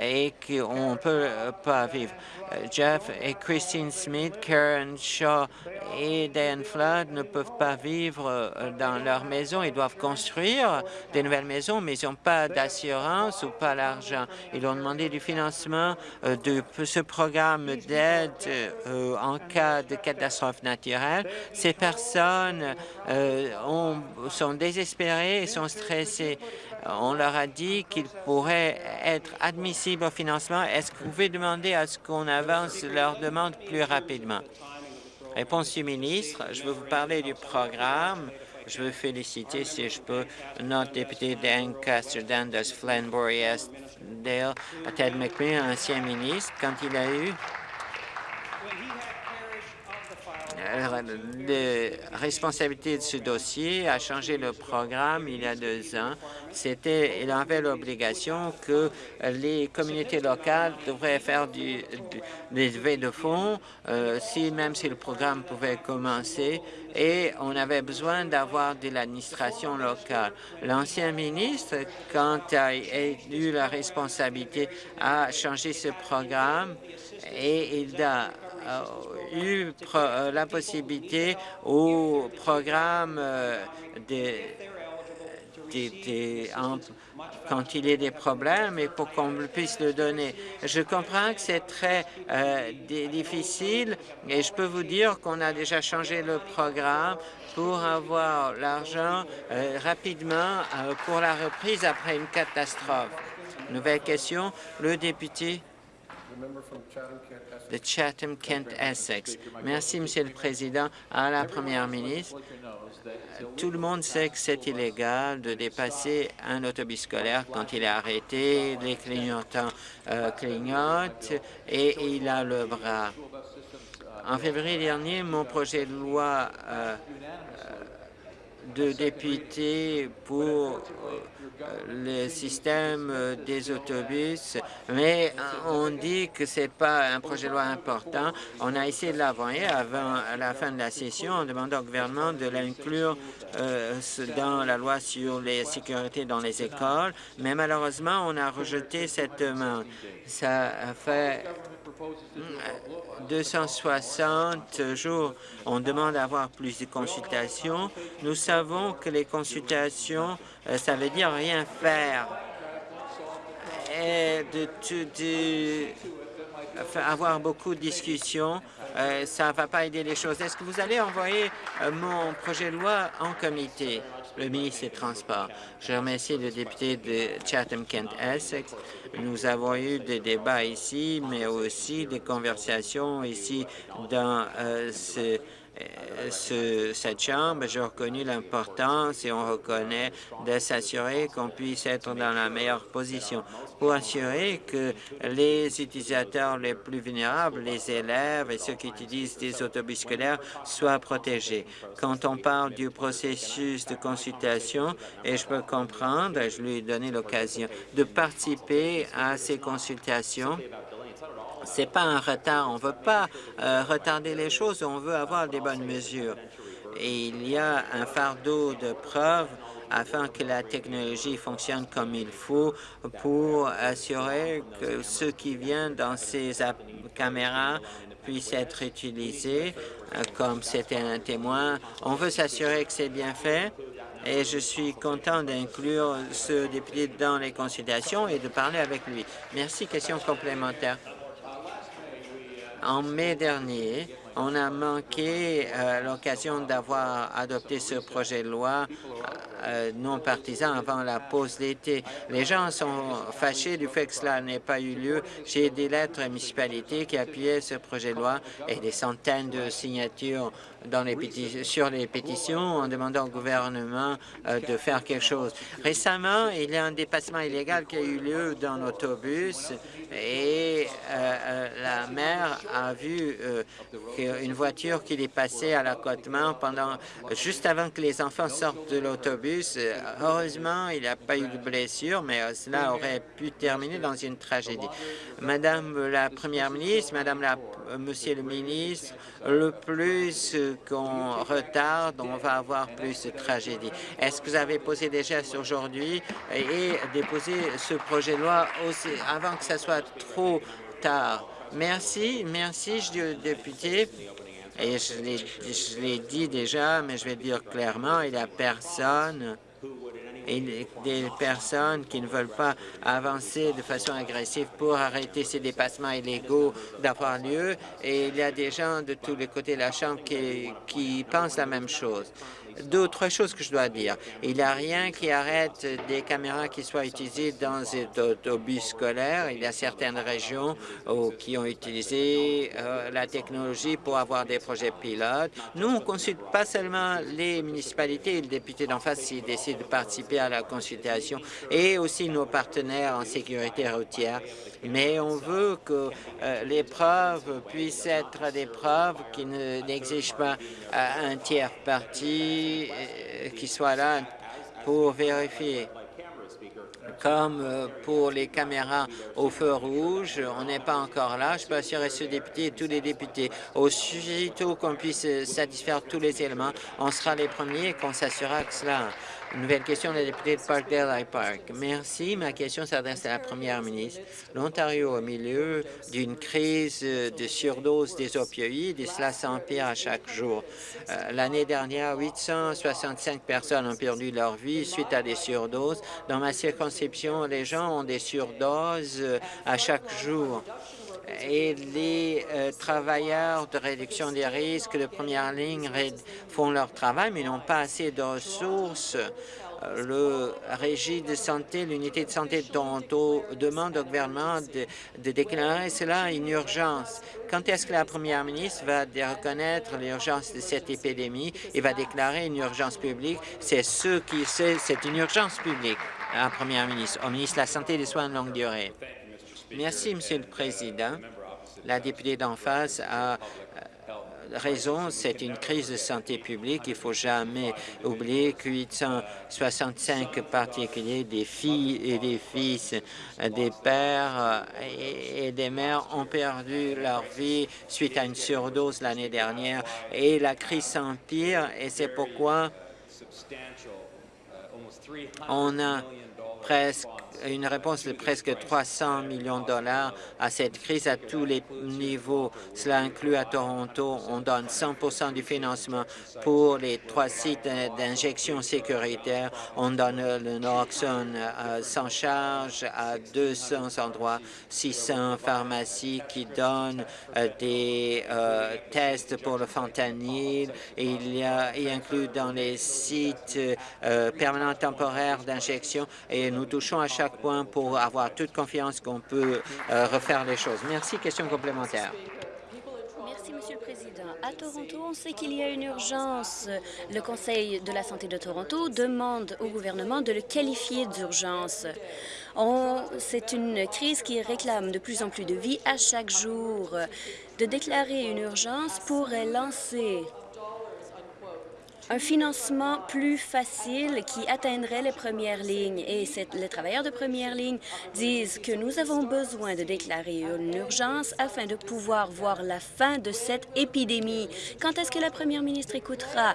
et qu'on ne peut pas vivre. Jeff et Christine Smith, Karen Shaw et Dan Flood ne peuvent pas vivre euh, dans leur maison. Ils doivent construire des nouvelles maisons, mais ils n'ont pas d'assurance ou pas l'argent. Ils ont demandé du financement euh, de ce programme d'aide euh, en cas de catastrophe naturelle. Ces personnes sont désespérées et sont stressées. On leur a dit qu'ils pourraient être admissibles au financement. Est-ce que vous pouvez demander à ce qu'on avance leur demande plus rapidement? Réponse du ministre. Je veux vous parler du programme. Je veux féliciter, si je peux, notre député d'Ancaster, Dundas, Flanbury, Dale, Ted McMillan, ancien ministre, quand il a eu de responsabilité de ce dossier a changé le programme il y a deux ans. C'était, il avait l'obligation que les communautés locales devraient faire du, des levées de fonds, euh, si même si le programme pouvait commencer, et on avait besoin d'avoir de l'administration locale. L'ancien ministre, quand il a eu la responsabilité, a changé ce programme et il a eu euh, la possibilité au programme euh, des, quand il y a des problèmes et pour qu'on puisse le donner. Je comprends que c'est très euh, difficile et je peux vous dire qu'on a déjà changé le programme pour avoir l'argent rapidement pour la reprise après une catastrophe. Nouvelle question, le député de Chatham-Kent-Essex. Merci, Monsieur le Président. À la Première ministre, tout le monde sait que c'est illégal de dépasser un autobus scolaire quand il est arrêté, les clignotants euh, clignotent et il a le bras. En février dernier, mon projet de loi euh, de député pour le système des autobus, mais on dit que ce n'est pas un projet de loi important. On a essayé de l'envoyer avant la fin de la session en demandant au gouvernement de l'inclure euh, dans la loi sur les sécurités dans les écoles, mais malheureusement, on a rejeté cette demande. Ça fait 260 jours. On demande d'avoir plus de consultations. Nous savons que les consultations, euh, ça veut dire rien faire. Et de, de, avoir beaucoup de discussions, euh, ça ne va pas aider les choses. Est-ce que vous allez envoyer euh, mon projet de loi en comité? Le ministre des Transports. Je remercie le député de Chatham-Kent-Essex. Nous avons eu des débats ici, mais aussi des conversations ici dans euh, ce, cette Chambre, j'ai reconnu l'importance et on reconnaît de s'assurer qu'on puisse être dans la meilleure position pour assurer que les utilisateurs les plus vulnérables, les élèves et ceux qui utilisent des autobus scolaires soient protégés. Quand on parle du processus de consultation, et je peux comprendre, je lui ai donné l'occasion de participer à ces consultations, c'est pas un retard. On ne veut pas euh, retarder les choses, on veut avoir des bonnes mesures. Et il y a un fardeau de preuves afin que la technologie fonctionne comme il faut pour assurer que ce qui vient dans ces caméras puisse être utilisé comme c'était un témoin. On veut s'assurer que c'est bien fait et je suis content d'inclure ce député dans les consultations et de parler avec lui. Merci. Question complémentaire. En mai dernier, on a manqué euh, l'occasion d'avoir adopté ce projet de loi euh, non partisan avant la pause d'été. Les gens sont fâchés du fait que cela n'ait pas eu lieu. J'ai des lettres à municipalités qui appuyaient ce projet de loi et des centaines de signatures sur les pétitions en demandant au gouvernement euh, de faire quelque chose. Récemment, il y a un dépassement illégal qui a eu lieu dans l'autobus et euh, euh, la mère a vu une voiture qui est passée à l'accotement pendant juste avant que les enfants sortent de l'autobus. Heureusement, il n'y a pas eu de blessure, mais cela aurait pu terminer dans une tragédie. Madame la Première ministre, Madame la, Monsieur le ministre, le plus qu'on retarde, on va avoir plus de tragédies. Est-ce que vous avez posé des gestes aujourd'hui et déposé ce projet de loi aussi avant que ce soit trop tard? Merci, merci, je dis au député. Et je l'ai dit déjà, mais je vais dire clairement, il n'y a personne et des personnes qui ne veulent pas avancer de façon agressive pour arrêter ces dépassements illégaux d'avoir lieu. Et il y a des gens de tous les côtés de la Chambre qui, qui pensent la même chose. D'autres choses que je dois dire. Il n'y a rien qui arrête des caméras qui soient utilisées dans les autobus scolaires. Il y a certaines régions qui ont utilisé euh, la technologie pour avoir des projets pilotes. Nous, on ne consulte pas seulement les municipalités et le député d'en face s'ils décident de participer à la consultation et aussi nos partenaires en sécurité routière. Mais on veut que euh, les preuves puissent être des preuves qui n'exigent pas euh, un tiers parti euh, qui soit là pour vérifier. Comme euh, pour les caméras au feu rouge, on n'est pas encore là. Je peux assurer ce député et tous les députés. Aussitôt qu'on puisse satisfaire tous les éléments, on sera les premiers et qu'on s'assurera que cela Nouvelle question, la députée de Parkdale High Park. Merci. Ma question s'adresse à la première ministre. L'Ontario, au milieu d'une crise de surdose des opioïdes, et cela s'empire à chaque jour. Euh, l'année dernière, 865 personnes ont perdu leur vie suite à des surdoses. Dans ma circonscription, les gens ont des surdoses euh, à chaque jour et les euh, travailleurs de réduction des risques de première ligne font leur travail, mais n'ont pas assez de ressources. Euh, le Régie de santé, l'unité de santé de Toronto demande au gouvernement de, déclarer cela une urgence. Quand est-ce que la première ministre va reconnaître l'urgence de cette épidémie et va déclarer une urgence publique? C'est ce qui c'est une urgence publique, la première ministre, au ministre de la Santé et des soins de longue durée. Merci, Monsieur le Président. La députée d'en face a euh, raison, c'est une crise de santé publique. Il ne faut jamais oublier que 865 particuliers, des filles et des fils, des pères et des mères ont perdu leur vie suite à une surdose l'année dernière et la crise s'empire et c'est pourquoi on a presque une réponse de presque 300 millions de dollars à cette crise à tous les niveaux. Cela inclut à Toronto, on donne 100% du financement pour les trois sites d'injection sécuritaire. On donne le naloxone euh, sans charge à 200 endroits, 600 pharmacies qui donnent euh, des euh, tests pour le fentanyl. Il y a y inclut dans les sites permanents temporaires d'injection et nous touchons à chaque point pour avoir toute confiance qu'on peut euh, refaire les choses. Merci. Question complémentaire.
À Toronto, on sait qu'il y a une urgence. Le Conseil de la santé de Toronto demande au gouvernement de le qualifier d'urgence. C'est une crise qui réclame de plus en plus de vie à chaque jour. De déclarer une urgence pourrait lancer un financement plus facile qui atteindrait les premières lignes. Et les travailleurs de première ligne disent que nous avons besoin de déclarer une urgence afin de pouvoir voir la fin de cette épidémie. Quand est-ce que la première ministre écoutera?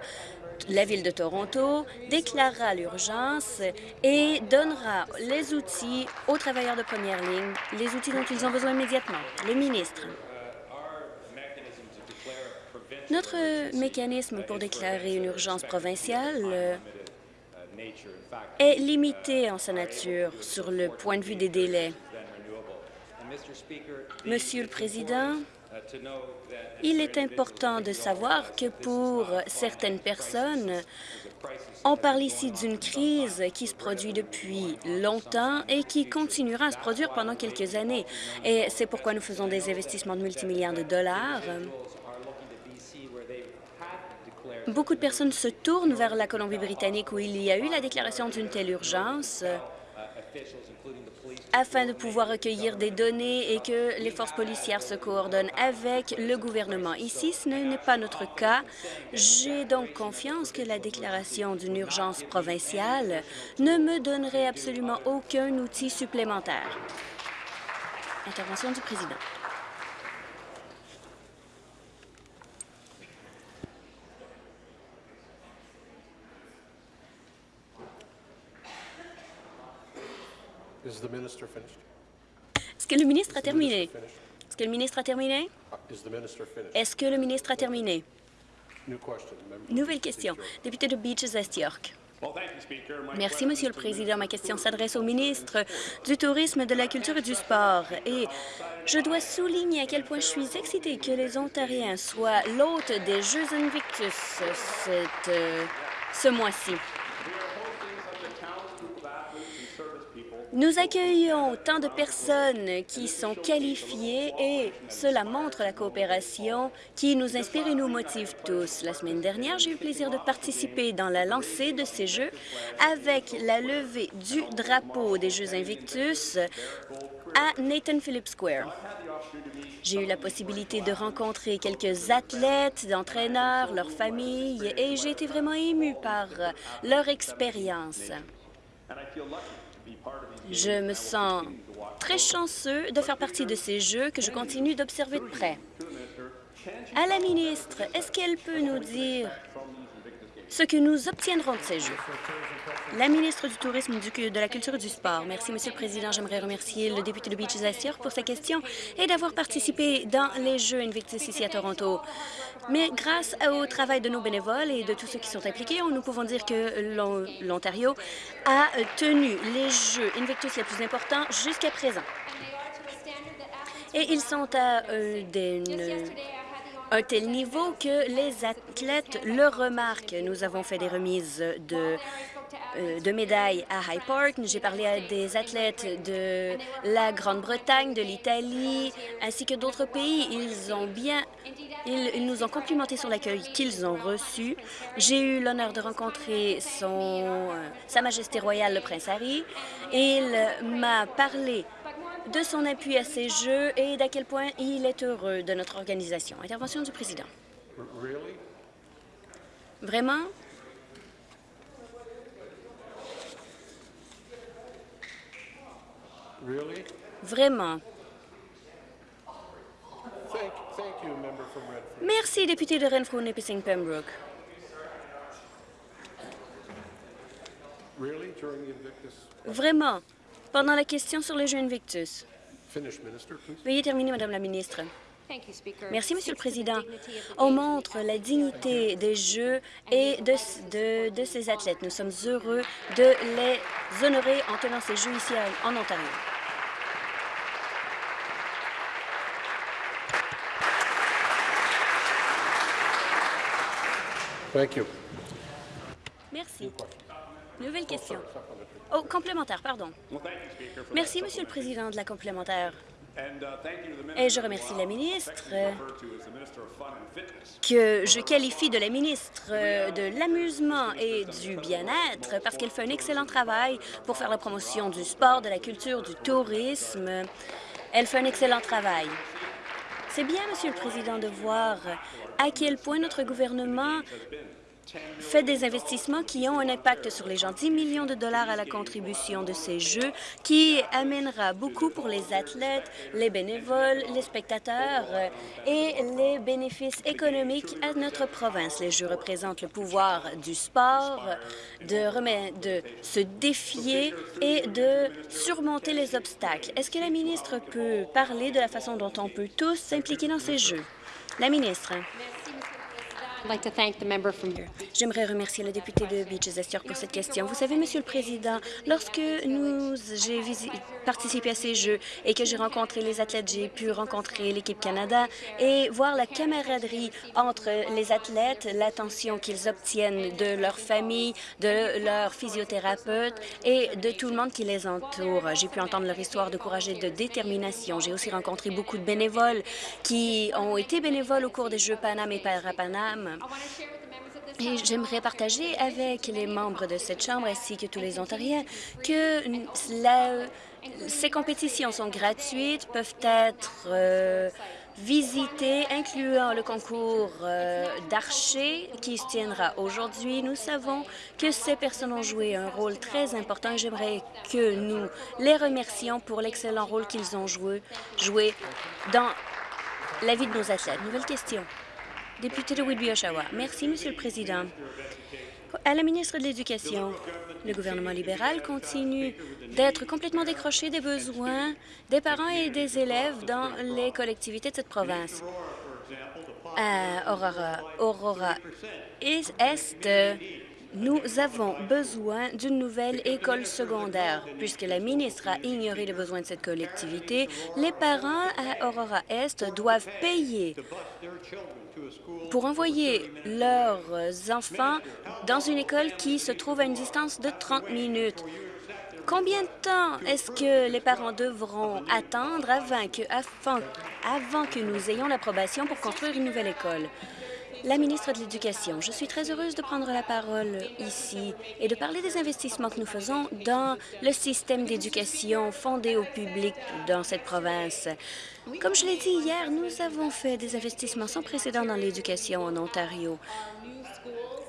La Ville de Toronto déclarera l'urgence et donnera les outils aux travailleurs de première ligne, les outils dont ils ont besoin immédiatement. Le ministre. Notre mécanisme pour déclarer une urgence provinciale euh, est limité en sa nature sur le point de vue des délais. Monsieur le Président, Il est important de savoir que pour certaines personnes, on parle ici d'une crise qui se produit depuis longtemps et qui continuera à se produire pendant quelques années. Et c'est pourquoi nous faisons des investissements de multimilliards de dollars. Beaucoup de personnes se tournent vers la Colombie-Britannique où il y a eu la déclaration d'une telle urgence afin de pouvoir recueillir des données et que les forces policières se coordonnent avec le gouvernement. Ici, ce n'est pas notre cas. J'ai donc confiance que la déclaration d'une urgence provinciale ne me donnerait absolument aucun outil supplémentaire. Intervention du président.
Is the minister finished?
Est-ce que le ministre a
Is the minister
terminé?
finished?
Est-ce que le ministre a terminé?
Uh, Is the minister finished?
Est-ce que le ministre a terminé? Nouvelle question. Député de Beaches Est York. Merci, Monsieur le Président. Ma question s'adresse au ministre du Tourisme, de la Culture et du Sport. Et je dois souligner à quel point je suis excitée que les Ontariens soient l'hôte des Jeux Invictus cette, euh, ce mois-ci. Nous accueillons tant de personnes qui sont qualifiées et cela montre la coopération qui nous inspire et nous motive tous. La semaine dernière, j'ai eu le plaisir de participer dans la lancée de ces Jeux avec la levée du drapeau des Jeux Invictus à Nathan Phillips Square. J'ai eu la possibilité de rencontrer quelques athlètes, d'entraîneurs, leurs familles, et j'ai été vraiment émue par leur expérience. Je me sens très chanceux de faire partie de ces Jeux que je continue d'observer de près. À la ministre, est-ce qu'elle peut nous dire ce que nous obtiendrons de ces Jeux? La ministre du Tourisme, du- de la Culture et du Sport. Merci, Monsieur le Président. J'aimerais remercier le député de Beaches Astier pour sa question et d'avoir participé dans les Jeux Invictus ici à Toronto. Mais grâce au travail de nos bénévoles et de tous ceux qui sont impliqués, nous pouvons dire que l'On- l'Ontario a tenu les Jeux Invictus les plus importants jusqu'à présent. Et ils sont à euh, des- un tel niveau que les athlètes le remarquent. Nous avons fait des remises de, euh, de médailles à High Park. J'ai parlé à des athlètes de la Grande-Bretagne, de l'Italie, ainsi que d'autres pays. Ils ont bien... Ils, nous ont complimenté sur l'accueil qu'ils ont reçu. J'ai eu l'honneur de rencontrer euh, Sa Majesté royale, le prince Harry. Il m'a parlé de son appui à ces Jeux et d'à quel point il est heureux de notre organisation. Intervention du président. Vraiment? Vraiment? Merci, député de Renfrew, Nipissing, Pembroke. Vraiment? Pendant la question sur les Jeux Invictus. Veuillez terminer, Madame la ministre. Merci, Monsieur le Président. On montre la dignité des Jeux et de, de, de ces athlètes. Nous sommes heureux de les honorer en tenant ces Jeux ici en Ontario.
Thank you.
Merci. Nouvelle question. Oh, complémentaire, pardon. Merci, Monsieur le Président de la complémentaire. Et je remercie la ministre euh, que je qualifie de la ministre euh, de l'Amusement et du Bien-être parce qu'elle fait un excellent travail pour faire la promotion du sport, de la culture, du tourisme. Elle fait un excellent travail. C'est bien, Monsieur le Président, de voir à quel point notre gouvernement fait des investissements qui ont un impact sur les gens. 10 millions de dollars à la contribution de ces Jeux qui amènera beaucoup pour les athlètes, les bénévoles, les spectateurs euh, et les bénéfices économiques à notre province. Les Jeux représentent le pouvoir du sport, de, de se défier et de surmonter les obstacles. Est-ce que la ministre peut parler de la façon dont on peut tous s'impliquer dans ces Jeux? La ministre.
I'd like to thank the member from
J'aimerais remercier le député de Beaches-Estier pour cette question. Vous savez, Monsieur le Président, lorsque j'ai participé à ces Jeux et que j'ai rencontré les athlètes, j'ai pu rencontrer l'équipe Canada et voir la camaraderie entre les athlètes, l'attention qu'ils obtiennent de leur famille, de leur physiothérapeute et de tout le monde qui les entoure. J'ai pu entendre leur histoire de courage et de détermination. J'ai aussi rencontré beaucoup de bénévoles qui ont été bénévoles au cours des Jeux Paname et Parapaname. Et j'aimerais partager avec les membres de cette Chambre ainsi que tous les Ontariens que ces compétitions sont gratuites, peuvent être euh, visitées, incluant le concours euh, d'archer qui se tiendra aujourd'hui. Nous savons que ces personnes ont joué un rôle très important et j'aimerais que nous les remercions pour l'excellent rôle qu'ils ont joué, joué dans la vie de nos athlètes. Nouvelle question. Député de Whitby-Oshawa. Merci, Monsieur le Président. À la ministre de l'Éducation, le gouvernement libéral continue d'être complètement décroché des besoins des parents et des élèves dans les collectivités de cette province. Aurora, Aurora Est, nous avons besoin d'une nouvelle école secondaire. Puisque la ministre a ignoré les besoins de cette collectivité, les parents à Aurora Est doivent payer pour envoyer leurs enfants dans une école qui se trouve à une distance de 30 minutes. Combien de temps est-ce que les parents devront attendre avant que, avant, avant que nous ayons l'approbation pour construire une nouvelle école? La ministre de l'Éducation, je suis très heureuse de prendre la parole ici et de parler des investissements que nous faisons dans le système d'éducation fondé au public dans cette province. Comme je l'ai dit hier, nous avons fait des investissements sans précédent dans l'éducation en Ontario.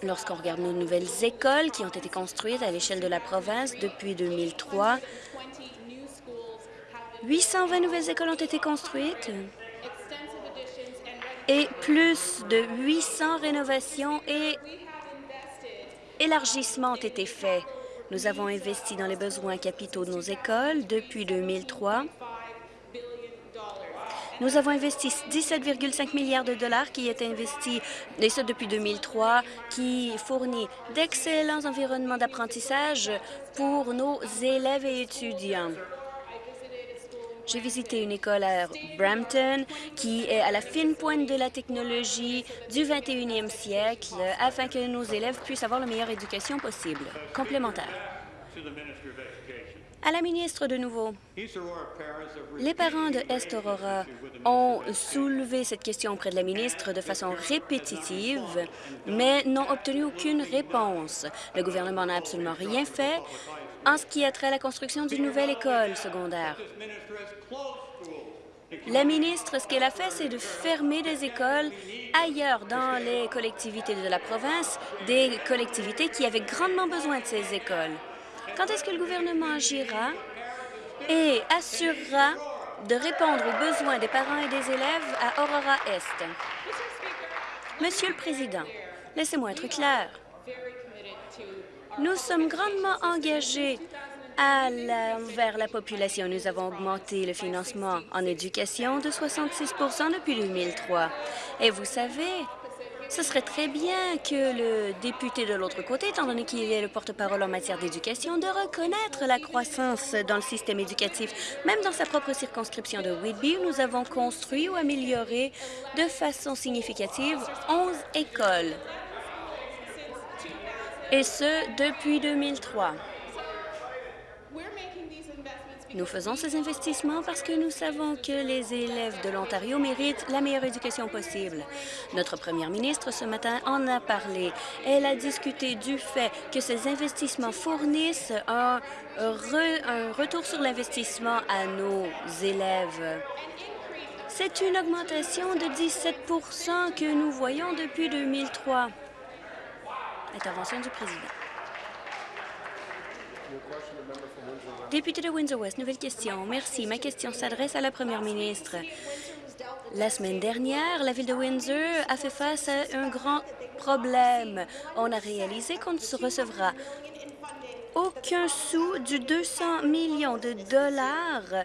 Lorsqu'on regarde nos nouvelles écoles qui ont été construites à l'échelle de la province depuis 2003, 820 nouvelles écoles ont été construites et plus de 800 rénovations et élargissements ont été faits. Nous avons investi dans les besoins capitaux de nos écoles depuis 2003. Nous avons investi 17,5 milliards de dollars qui est investi, et ce depuis 2003, qui fournit d'excellents environnements d'apprentissage pour nos élèves et étudiants. J'ai visité une école à Brampton qui est à la fine pointe de la technologie du 21e siècle afin que nos élèves puissent avoir la meilleure éducation possible. Complémentaire. À la ministre de nouveau. Les parents de Est Aurora ont soulevé cette question auprès de la ministre de façon répétitive, mais n'ont obtenu aucune réponse. Le gouvernement n'a absolument rien fait en ce qui a trait à la construction d'une nouvelle école secondaire. La ministre, ce qu'elle a fait, c'est de fermer des écoles ailleurs dans les collectivités de la province, des collectivités qui avaient grandement besoin de ces écoles. Quand est-ce que le gouvernement agira et assurera de répondre aux besoins des parents et des élèves à Aurora Est? Monsieur le Président, laissez-moi être clair. Nous sommes grandement engagés à la, vers la population. Nous avons augmenté le financement en éducation de 66% depuis 2003. Et vous savez, ce serait très bien que le député de l'autre côté, étant donné qu'il est le porte-parole en matière d'éducation, de reconnaître la croissance dans le système éducatif. Même dans sa propre circonscription de Whitby, nous avons construit ou amélioré de façon significative 11 écoles. Et ce, depuis 2003. Nous faisons ces investissements parce que nous savons que les élèves de l'Ontario méritent la meilleure éducation possible. Notre première ministre, ce matin, en a parlé. Elle a discuté du fait que ces investissements fournissent un, re, un retour sur l'investissement à nos élèves. C'est une augmentation de 17% que nous voyons depuis 2003. Intervention du président. Député de Windsor-West, nouvelle question. Merci. Ma question s'adresse à la première ministre. La semaine dernière, la ville de Windsor a fait face à un grand problème. On a réalisé qu'on se recevra aucun sou du 200 millions de dollars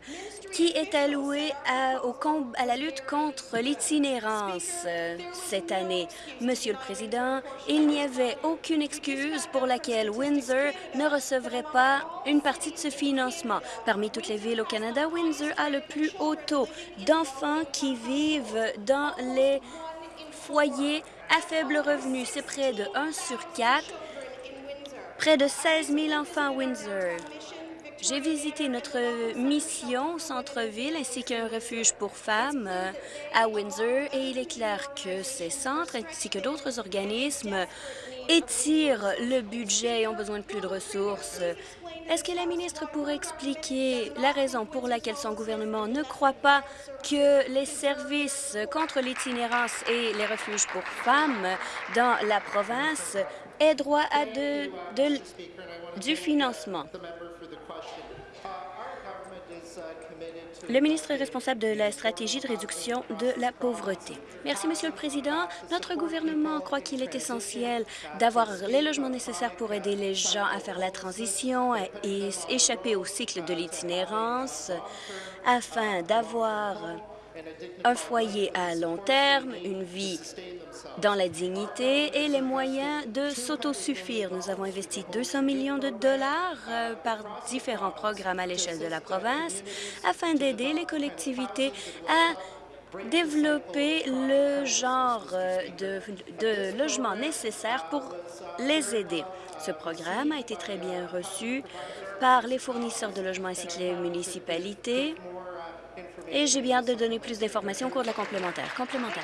qui est alloué à, au à la lutte contre l'itinérance euh, cette année. Monsieur le Président, il n'y avait aucune excuse pour laquelle Windsor ne recevrait pas une partie de ce financement. Parmi toutes les villes au Canada, Windsor a le plus haut taux d'enfants qui vivent dans les foyers à faible revenu. C'est près de 1 sur 4, près de 16 000 enfants à Windsor. J'ai visité notre mission centre-ville ainsi qu'un refuge pour femmes euh, à Windsor et il est clair que ces centres ainsi que d'autres organismes étirent le budget et ont besoin de plus de ressources. Est-ce que la ministre pourrait expliquer la raison pour laquelle son gouvernement ne croit pas que les services contre l'itinérance et les refuges pour femmes dans la province aient droit à du financement? Le ministre est responsable de la stratégie de réduction de la pauvreté. Merci, Monsieur le Président. Notre gouvernement croit qu'il est essentiel d'avoir les logements nécessaires pour aider les gens à faire la transition et échapper au cycle de l'itinérance afin d'avoir un foyer à long terme, une vie dans la dignité et les moyens de s'autosuffire. Nous avons investi 200 millions de dollars euh, par différents programmes à l'échelle de la province afin d'aider les collectivités à développer le genre euh, de, de logements nécessaires pour les aider. Ce programme a été très bien reçu par les fournisseurs de logements ainsi que les municipalités. Et j'ai bien hâte de donner plus d'informations au cours de la complémentaire. Complémentaire.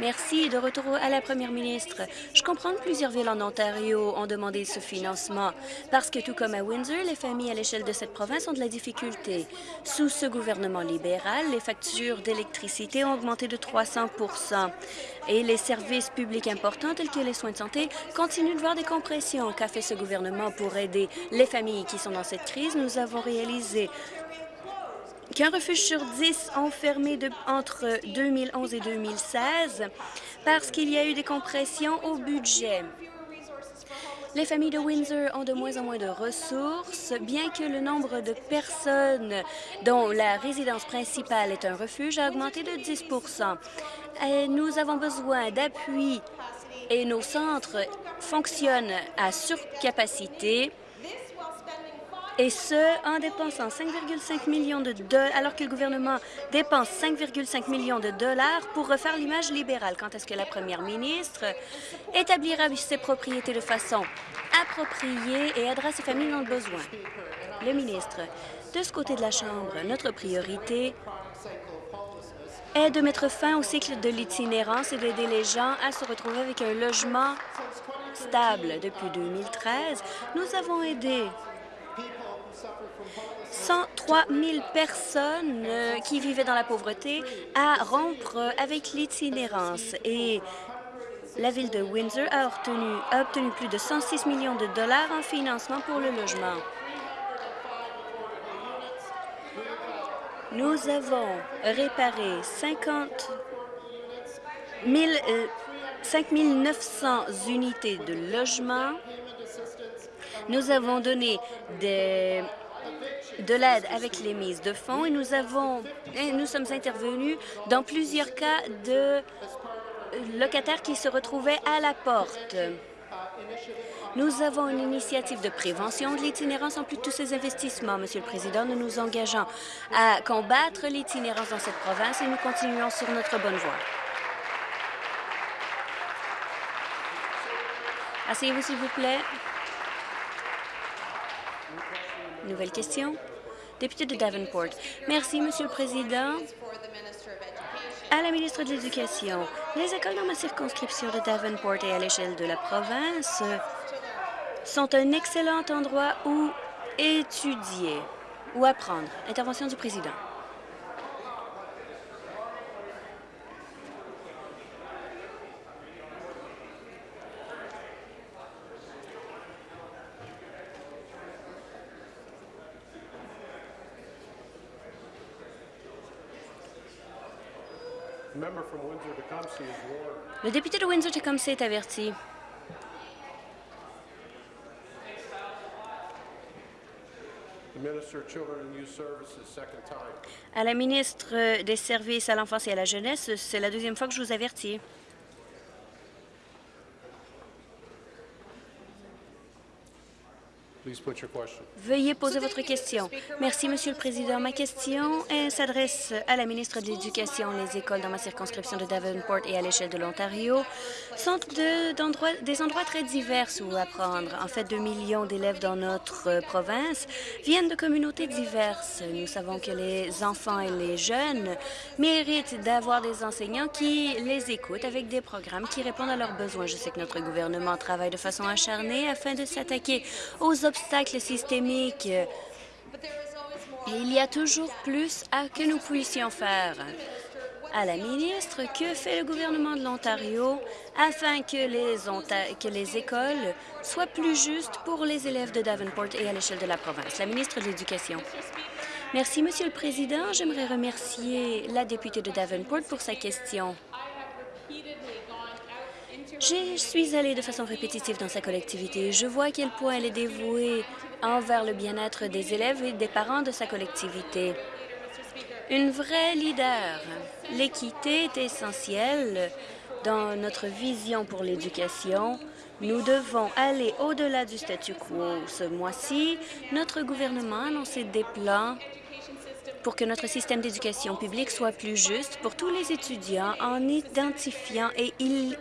Merci. De retour à la première ministre. Je comprends que plusieurs villes en Ontario ont demandé ce financement parce que, tout comme à Windsor, les familles à l'échelle de cette province ont de la difficulté. Sous ce gouvernement libéral, les factures d'électricité ont augmenté de 300 et les services publics importants tels que les soins de santé continuent de voir des compressions. Qu'a fait ce gouvernement pour aider les familles qui sont dans cette crise? Nous avons réalisé qu'un refuge sur dix ont fermé de- entre 2011 et 2016 parce qu'il y a eu des compressions au budget. Les familles de Windsor ont de moins en moins de ressources, bien que le nombre de personnes dont la résidence principale est un refuge a augmenté de 10 Et Nous avons besoin d'appui et nos centres fonctionnent à surcapacité et ce, en dépensant 5,5 millions de dollars, alors que le gouvernement dépense 5,5 millions de dollars pour refaire l'image libérale. Quand est-ce que la première ministre établira ses propriétés de façon appropriée et aidera ses familles dans le besoin? Le ministre, de ce côté de la Chambre, notre priorité est de mettre fin au cycle de l'itinérance et d'aider les gens à se retrouver avec un logement stable. Depuis 2013, nous avons aidé 103 000 personnes euh, qui vivaient dans la pauvreté à rompre euh, avec l'itinérance. Et la ville de Windsor a obtenu, plus de 106 millions de dollars en financement pour le logement. Nous avons réparé 50 000, euh, 5 900 unités de logement. Nous avons donné des, de l'aide avec les mises de fonds et nous avons nous sommes intervenus dans plusieurs cas de locataires qui se retrouvaient à la porte. Nous avons une initiative de prévention de l'itinérance en plus de tous ces investissements. Monsieur le Président, nous nous engageons à combattre l'itinérance dans cette province et nous continuons sur notre bonne voie. Asseyez-vous, s'il vous plaît. Nouvelle question. Député de Davenport. Merci, Monsieur le Président. À la ministre de l'Éducation, les écoles dans ma circonscription de Davenport et à l'échelle de la province sont un excellent endroit où étudier ou apprendre. Intervention du président. Le député de Windsor-Tecumseh est averti. À la ministre des Services à l'enfance et à la jeunesse, c'est la deuxième fois que je vous avertis.
Please put your question.
Veuillez poser votre question. Merci, Monsieur le Président. Ma question s'adresse à la ministre de l'Éducation. Les écoles dans ma circonscription de Davenport et à l'échelle de l'Ontario sont des endroits très divers où apprendre. En fait, 2 millions d'élèves dans notre euh, province viennent de communautés diverses. Nous savons que les enfants et les jeunes méritent d'avoir des enseignants qui les écoutent avec des programmes qui répondent à leurs besoins. Je sais que notre gouvernement travaille de façon acharnée afin de s'attaquer aux obstacles Et il y a toujours plus à que nous puissions faire. À la ministre, que fait le gouvernement de l'Ontario afin que les, que les écoles soient plus justes pour les élèves de Davenport et à l'échelle de la province? La ministre de l'Éducation. Merci, Monsieur le Président. J'aimerais remercier la députée de Davenport pour sa question. Je suis allée de façon répétitive dans sa collectivité. Je vois à quel point elle est dévouée envers le bien-être des élèves et des parents de sa collectivité. Une vraie leader. L'équité est essentielle dans notre vision pour l'éducation. Nous devons aller au-delà du statu quo. Ce mois-ci, notre gouvernement a annoncé des plans pour que notre système d'éducation publique soit plus juste pour tous les étudiants en identifiant et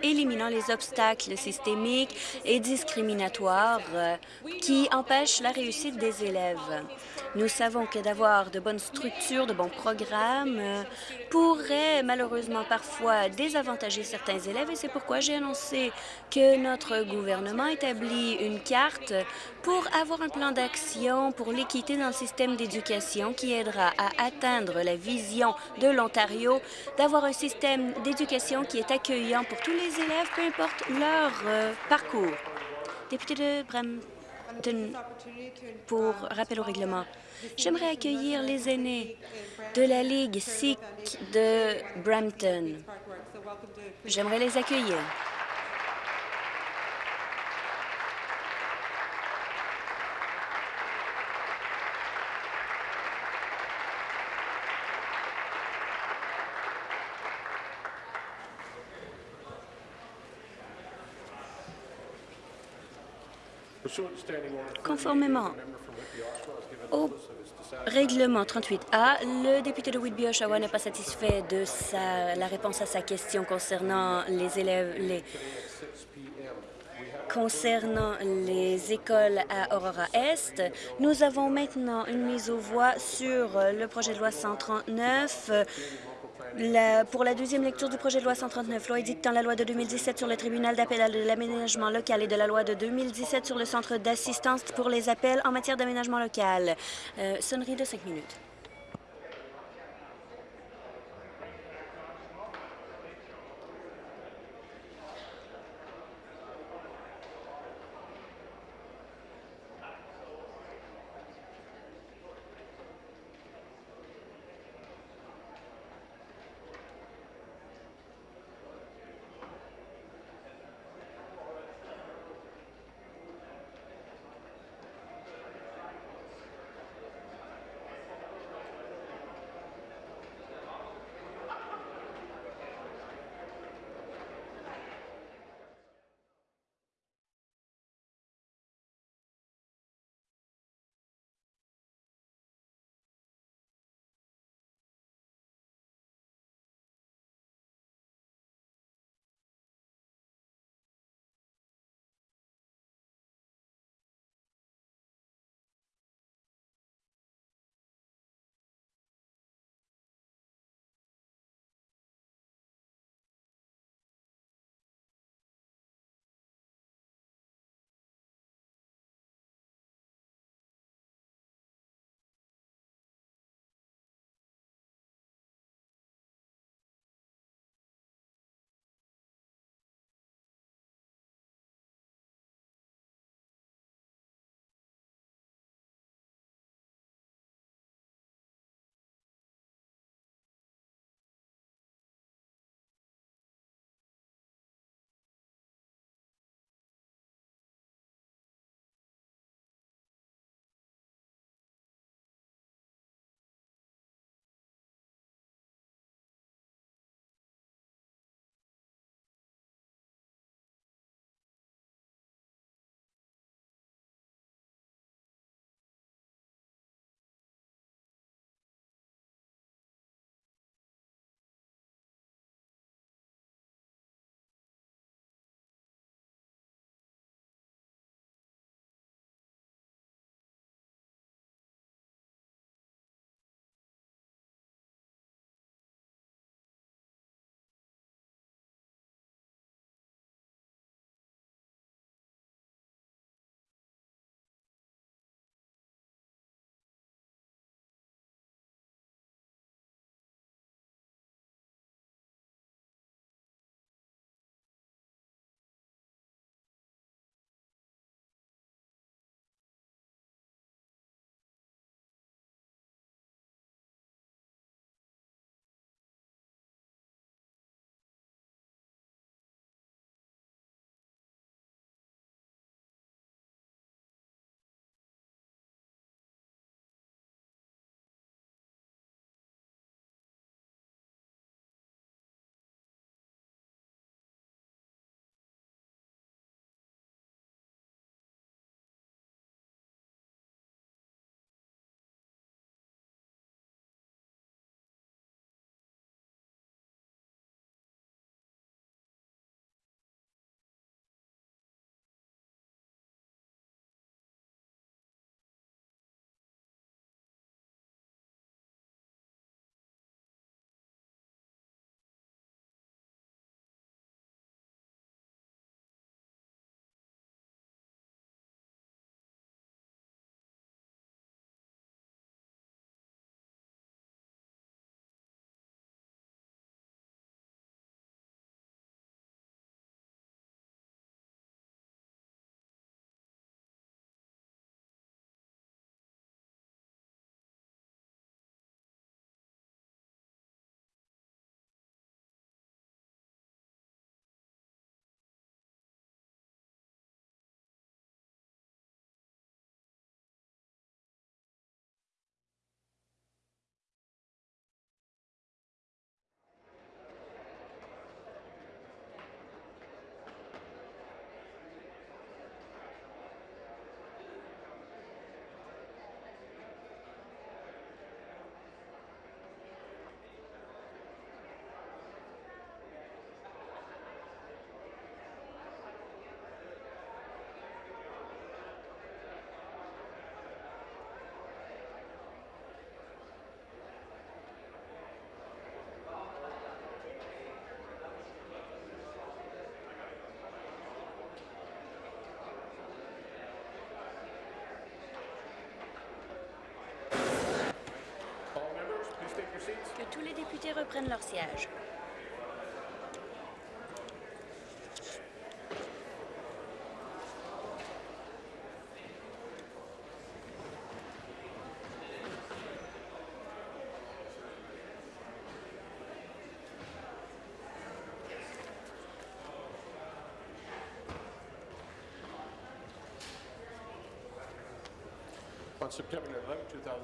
éliminant les obstacles systémiques et discriminatoires euh, qui empêchent la réussite des élèves. Nous savons que d'avoir de bonnes structures, de bons programmes euh, pourrait malheureusement parfois désavantager certains élèves et c'est pourquoi j'ai annoncé que notre gouvernement établit une carte pour avoir un plan d'action pour l'équité dans le système d'éducation qui aidera à atteindre la vision de l'Ontario d'avoir un système d'éducation qui est accueillant pour tous les élèves, peu importe leur euh, parcours. Député de Brampton, pour rappel au règlement, j'aimerais accueillir les aînés de la Ligue Sikh de Brampton. J'aimerais les accueillir. Conformément au règlement 38A, le député de Whitby-Oshawa n'est pas satisfait de sa, la réponse à sa question concernant les élèves, concernant les écoles à Aurora Est. Nous avons maintenant une mise aux voix sur le projet de loi 139 pour la deuxième lecture du projet de loi 139, loi édictant la loi de 2017 sur le tribunal d'appel de l'aménagement local et de la loi de 2017 sur le centre d'assistance pour les appels en matière d'aménagement local. Euh, sonnerie de cinq minutes. Députés reprennent leur siège.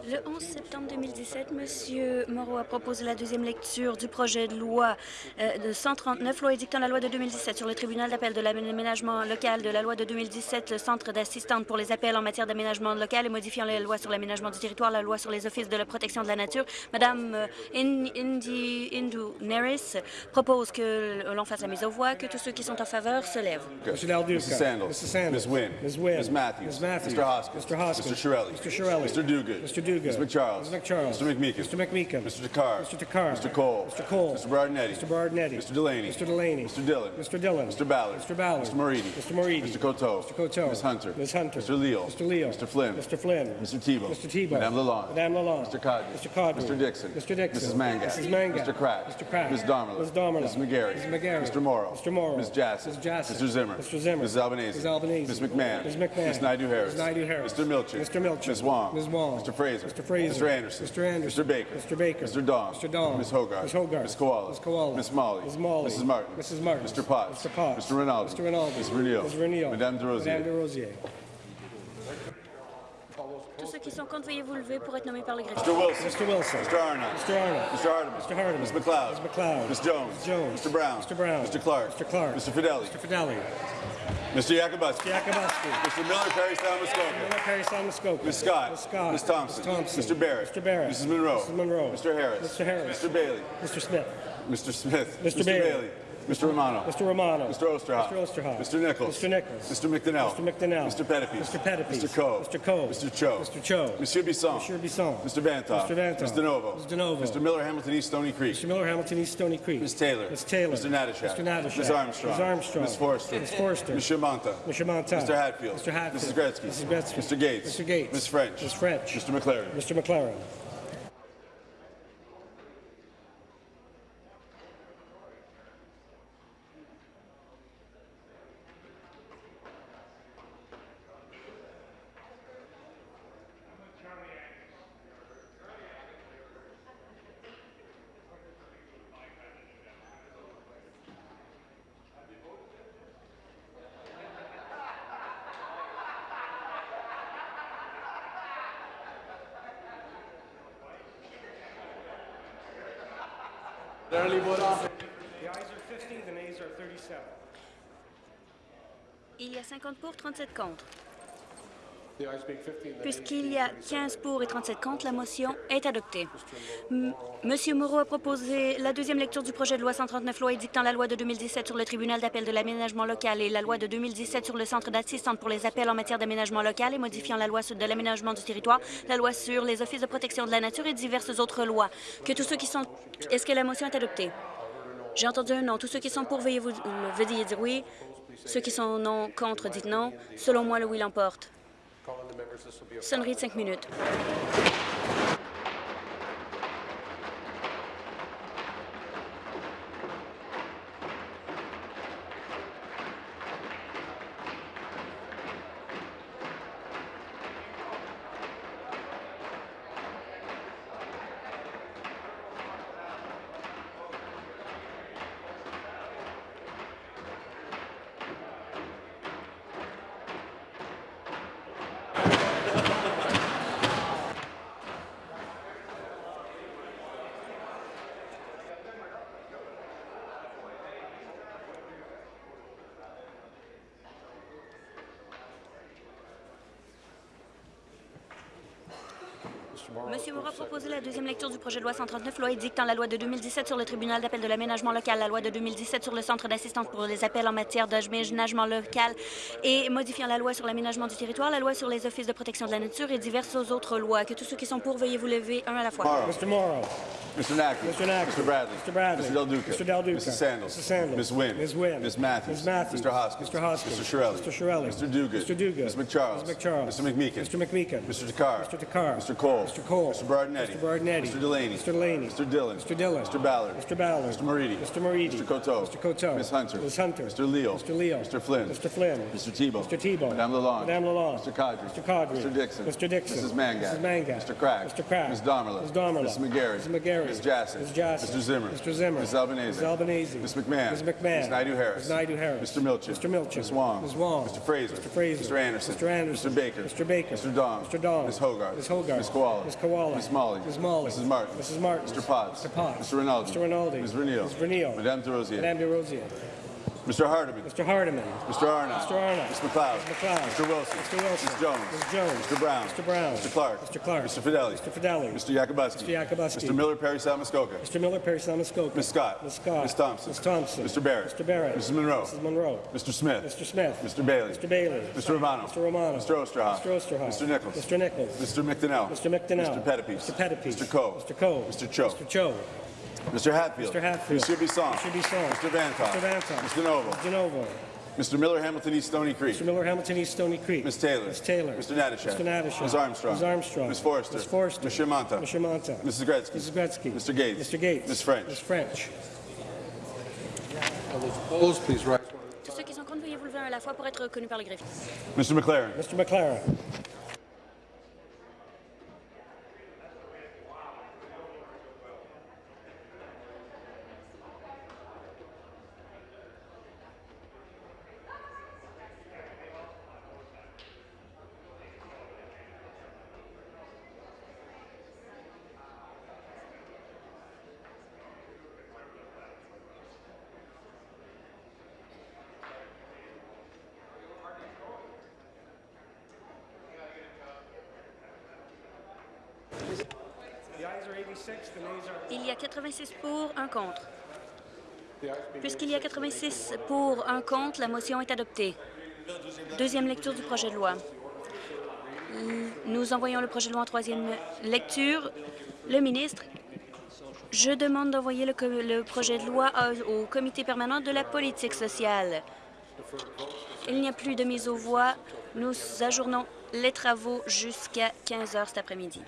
Le
2017,
11 septembre 2017, M. Moreau a proposé la deuxième lecture du projet de loi euh, de 139, loi édictant la loi de 2017 sur le tribunal d'appel de l'aménagement local, de la loi de 2017, le centre d'assistante pour les appels en matière d'aménagement local et modifiant la loi sur l'aménagement du territoire, la loi sur les offices de la protection de la nature. Madame euh, In- Indi Indu Neris propose que l'on fasse la mise aux voix, que tous ceux qui sont en faveur se lèvent.
Mr.
Sandals.
Mrs. Sandals.
Ms. Wynne.
Ms. Wynne.
Ms. Matthews.
Ms. Matthews.
Mr. Hoskins.
Mr. Hoskins.
Mr. Shirelli.
Mr. Shirelli.
Mr. Duguid.
Mr. Duguid.
Ms. McCharles.
Ms. McCharles.
Mr. McMeekin.
Mr. McMeekin.
Mr. Takar.
Mr. Takar.
Mr. Cole.
Mr. Cole.
Mr. Bardinetti.
Mr. Bardinetti.
Mr. Delaney.
Mr. Delaney.
Mr. Dillon.
Mr. Dillon.
Mr. Ballard.
Mr. Ballard.
Mr. Moridi.
Mr. Moridi.
Mr. Coteau.
Mr. Coteau.
Ms. Hunter.
Ms. Hunter.
Mr. Leal.
Mr. Leal.
Mr. Flynn.
Mr. Flynn.
Mr. Tebow.
Mr. Tebow.
Madame Lalonde.
Madame Lalonde.
Mr. Codman.
Mr. Codman.
Mr. Dixon.
Mr. Dixon.
Mrs. Mangat.
Mrs. Mangat.
Mr. Crack.
Mr. Crack.
Ms. Domerla.
Ms. Domerla.
Ms. McGarry.
Ms. McGarry.
Mr. Morrow.
Mr. Morrow.
Ms. Jassy.
Ms. Jassy.
Mr. Zimmer.
Mr. Zimmer.
Mrs. Albanese.
Mrs. Albanese.
Ms. McMahon.
Ms. McMahon.
Ms.
Ms. Naidu Harris.
Mr. Milchin.
Mr. Milchin.
Ms. Wong.
Ms. Wong.
Mr. Fraser.
Mr. Fraser.
Mr. Anderson.
Mr. Anderson.
Mr. Baker.
Mr. Baker.
Mr. Dong.
Mr. Dong.
Ms. Hogarth.
Ms. Hogarth.
Ms. Koala.
Ms. Koala.
Miss Molly.
Ms. Molly.
Mrs. Martin.
Mrs. Martin.
Mr. Potts.
Mr. Potts.
Mr. Rinaldi.
Mr. Rinaldi.
Ms. Renil.
Ms. Renil.
Madame de Rosier.
Madame de Rosier.
Tous ceux qui sont contre, veuillez vous lever pour être nommés par le greffier.
Mr. Wilson.
Mr. Wilson.
Mr. Arnott.
Mr. Arnold.
Mr. Hardeman.
Mr. Hardeman.
Ms. McLeod.
Ms. McLeod.
Ms. Jones.
Ms. Jones.
Mr. Brown.
Mr. Brown.
Mr. Clark.
Mr. Clark.
Mr. Fidelli.
Mr. Fidelli.
Mr. Yakubuski.
Yakubuski.
Mr. Miller, Perry, Sound, Muskoka.
Miller Perry Salmascoca.
Ms. Scott.
Ms. Scott.
Ms. Thompson.
Ms. Thompson.
Mr. Barrett.
Mr. Barrett.
Mrs. Monroe.
Mrs. Monroe.
Mr. Harris.
Mr. Harris.
Mr. Bailey.
Mr. Smith.
Mr. Smith.
Mr. Bailey.
Mr. Romano.
Mr. Romano.
Mr. Osterhoff.
Mr. Osterhoff.
Mr. Nichols.
Mr. Nichols.
Mr. McDonnell.
Mr. McDonnell.
Mr. Pettipe.
Mr. Pettipe.
Mr. Coe.
Mr. Coe.
Mr. Cho.
Mr. Cho.
Monsieur Bisson.
Monsieur Bisson.
Mr. Vantoff.
Mr. Vantoff.
Mr. Novo.
Mr. DeNovo.
Mr. Miller, Hamilton East, Stony Creek.
Mr. Miller, Hamilton East, Stony Creek.
Ms. Taylor.
Ms. Taylor.
Mr. Natashak.
Mr. Natashak.
Ms. Armstrong.
Ms. Armstrong.
Ms. Forrester.
Ms. Forrester.
Ms. Shimanta.
Mr. Monta.
Mr. Hatfield.
Mr. Hatfield.
Mrs. Gretzky.
Mrs. Gretzky.
Mr. Gates.
Mr. Gates.
Ms. French.
Ms. French.
Mr. McLaren.
Mr. McLaren. The ayes are 50, the nays are 37.
Il y a 50 pour, 37 contre.
The ayes being 15, the nays
Puisqu'il y a 15 pour et 37 contre, la motion est adoptée. M- Monsieur Moreau a proposé la deuxième lecture du projet de loi 139, loi édictant la loi de 2017 sur le tribunal d'appel de l'aménagement local et la loi de 2017 sur le centre d'assistance pour les appels en matière d'aménagement local et modifiant la loi sur- de l'aménagement du territoire, la loi sur les offices de protection de la nature et diverses autres lois. Que tous ceux qui sont... Est-ce que la motion est adoptée? J'ai entendu un non. Tous ceux qui sont pour, veuillez, vous, veuillez dire oui. Ceux qui sont non, contre, dites non. Selon moi, le oui l'emporte. Sonnerie de cinq minutes. Deuxième lecture du projet de loi 139, loi édictant la loi de 2017 sur le tribunal d'appel de l'aménagement local, la loi de 2017 sur le centre d'assistance pour les appels en matière d'aménagement local et modifiant la loi sur l'aménagement du territoire, la loi sur les offices de protection de la nature et diverses autres lois. Que tous ceux qui sont pour, veuillez vous lever un à la fois.
Mr.
Nackley.
Mr. Nackley.
Mr. Bradley.
Mr. Bradley.
Mr. Del Duca.
Mr. Del Duca.
Mrs. Sandals.
Mrs. Sandals.
Ms. Wynn.
Ms. Wynn.
Ms. Matthews.
Ms. Matthews.
Mr. Hoskins.
Mr. Hoskins.
Mr. Shirelli.
Mr. Shirelli.
Mr. Duguid.
Mr. Duguid.
Ms. McCharles.
Ms. McCharles.
Mr. McMeekin.
Mr. McMeekin.
Mr. Takar.
Mr. Takar.
Mr. Cole.
Mr. Cole.
Mr. Bardinetti.
Mr. Bardinetti.
Mr. Delaney.
Mr. Delaney.
Mr. Dillon.
Mr. Dillon.
Mr. Ballard.
Mr. Ballard.
Mr. Moridi.
Mr. Moridi.
Mr. Coteau.
Mr. Coteau.
Ms. Hunter.
Ms. Hunter.
Mr. Leo.
Mr. Leo.
Mr. Flynn.
Mr. Flynn.
Mr. Tebow.
Mr. Tebow.
Madame Lalonde.
Madame Lalonde.
Mr. Cadre.
Mr. Cadre.
Mr. Dixon.
Mr. Dixon.
Mrs. Mangat.
Mrs. Mangat.
Mr. Crack.
Mr. Crack.
Ms. Domerla.
Ms. Domerla.
Ms. McGarry.
Ms. McGarry.
Ms. Jassy.
Ms. Jassy.
Mr. Zimmer.
Mr. Zimmer.
Ms. Albanese.
Ms. Albanese.
Ms. McMahon.
Ms. McMahon.
Ms. Naidu-Harris.
Ms. Naidu-Harris.
Mr. Milchin.
Mr. Milchin.
Ms. Wong.
Ms. Wong.
Mr. Fraser.
Mr. Fraser.
Mr. Anderson.
Mr. Anderson.
Mr. Baker.
Mr. Baker.
Mr. Dong.
Mr. Dong.
Ms. Hogarth.
Ms. Hogarth.
Ms. Koala.
Ms. Koala.
Ms. Molly.
Ms. Molly.
Mrs. Martin.
Mrs. Martin.
Mr. Potts.
Mr. Potts.
Mr. Rinaldi.
Mr. Rinaldi.
Ms. Vernil.
Ms. Vernil.
Madame de Rosier.
Madame de Rosier.
Mr. Hardeman.
Mr. Hardeman.
Mr. Arnott.
Mr. Arnott.
Mr. McLeod.
Mr. McLeod.
Mr. Wilson.
Mr. Wilson.
Ms. Jones.
Ms. Jones.
Mr. Brown.
Mr. Brown.
Mr. Clark.
Mr. Clark.
Mr. Fideli.
Mr. Fideli.
Mr. Yakubowski.
Mr. Yakubowski.
Mr. Miller Perry Salmuskoka.
Mr. Miller, Perry Salmuskoka.
Ms. Scott.
Ms. Scott.
Ms. Thompson.
Ms. Thompson.
Mr. Barrett.
Mr. Barrett.
Mrs. Monroe.
Mrs. Monroe.
Mr. Smith.
Mr. Smith.
Mr. Bailey.
Mr. Bailey.
Mr. Romano.
Mr. Romano.
Mr. Osterhoff.
Mr. Osterhoff.
Mr. Nichols.
Mr. Nichols.
Mr. McDonnell.
Mr. McDonnell.
Mr. Pettipies.
Mr. Pettipies.
Mr. Coe.
Mr. Coe.
Mr. Cho.
Mr. Cho.
Mr. Hatfield.
Mr. Hatfield.
Mr. Bisson.
Mr. Bisson.
Mr. Vantoff.
Mr. Vantoff.
Mr. Novo.
Mr. Novo.
Mr. Miller Hamilton East Stony Creek.
Mr. Miller, Hamilton East, Stony Creek.
Ms. Taylor.
Ms. Taylor.
Mr. Natashek.
Mr. Natashek.
Ms. Armstrong.
Ms. Armstrong.
Ms. Forrester.
Ms. Forrester.
Ms. Shermanta.
Ms. Shermanta.
Mrs. Gretzky.
Mrs. Gretzky.
Mr. Gates.
Mr. Gates.
Ms. French.
Ms. French.
All those opposed, please rise.
Tous ceux qui sont contre, veuillez vous lever à la fois pour être reconnus par le greffier.
Mr. McLaren.
Mr. McLaren.
contre. Puisqu'il y a 86 pour, un contre, la motion est adoptée. Deuxième lecture du projet de loi. Nous envoyons le projet de loi en troisième lecture. Le ministre, je demande d'envoyer le, le, projet de loi au comité permanent de la politique sociale. Il n'y a plus de mise aux voix. Nous ajournons les travaux jusqu'à 15 heures cet après-midi.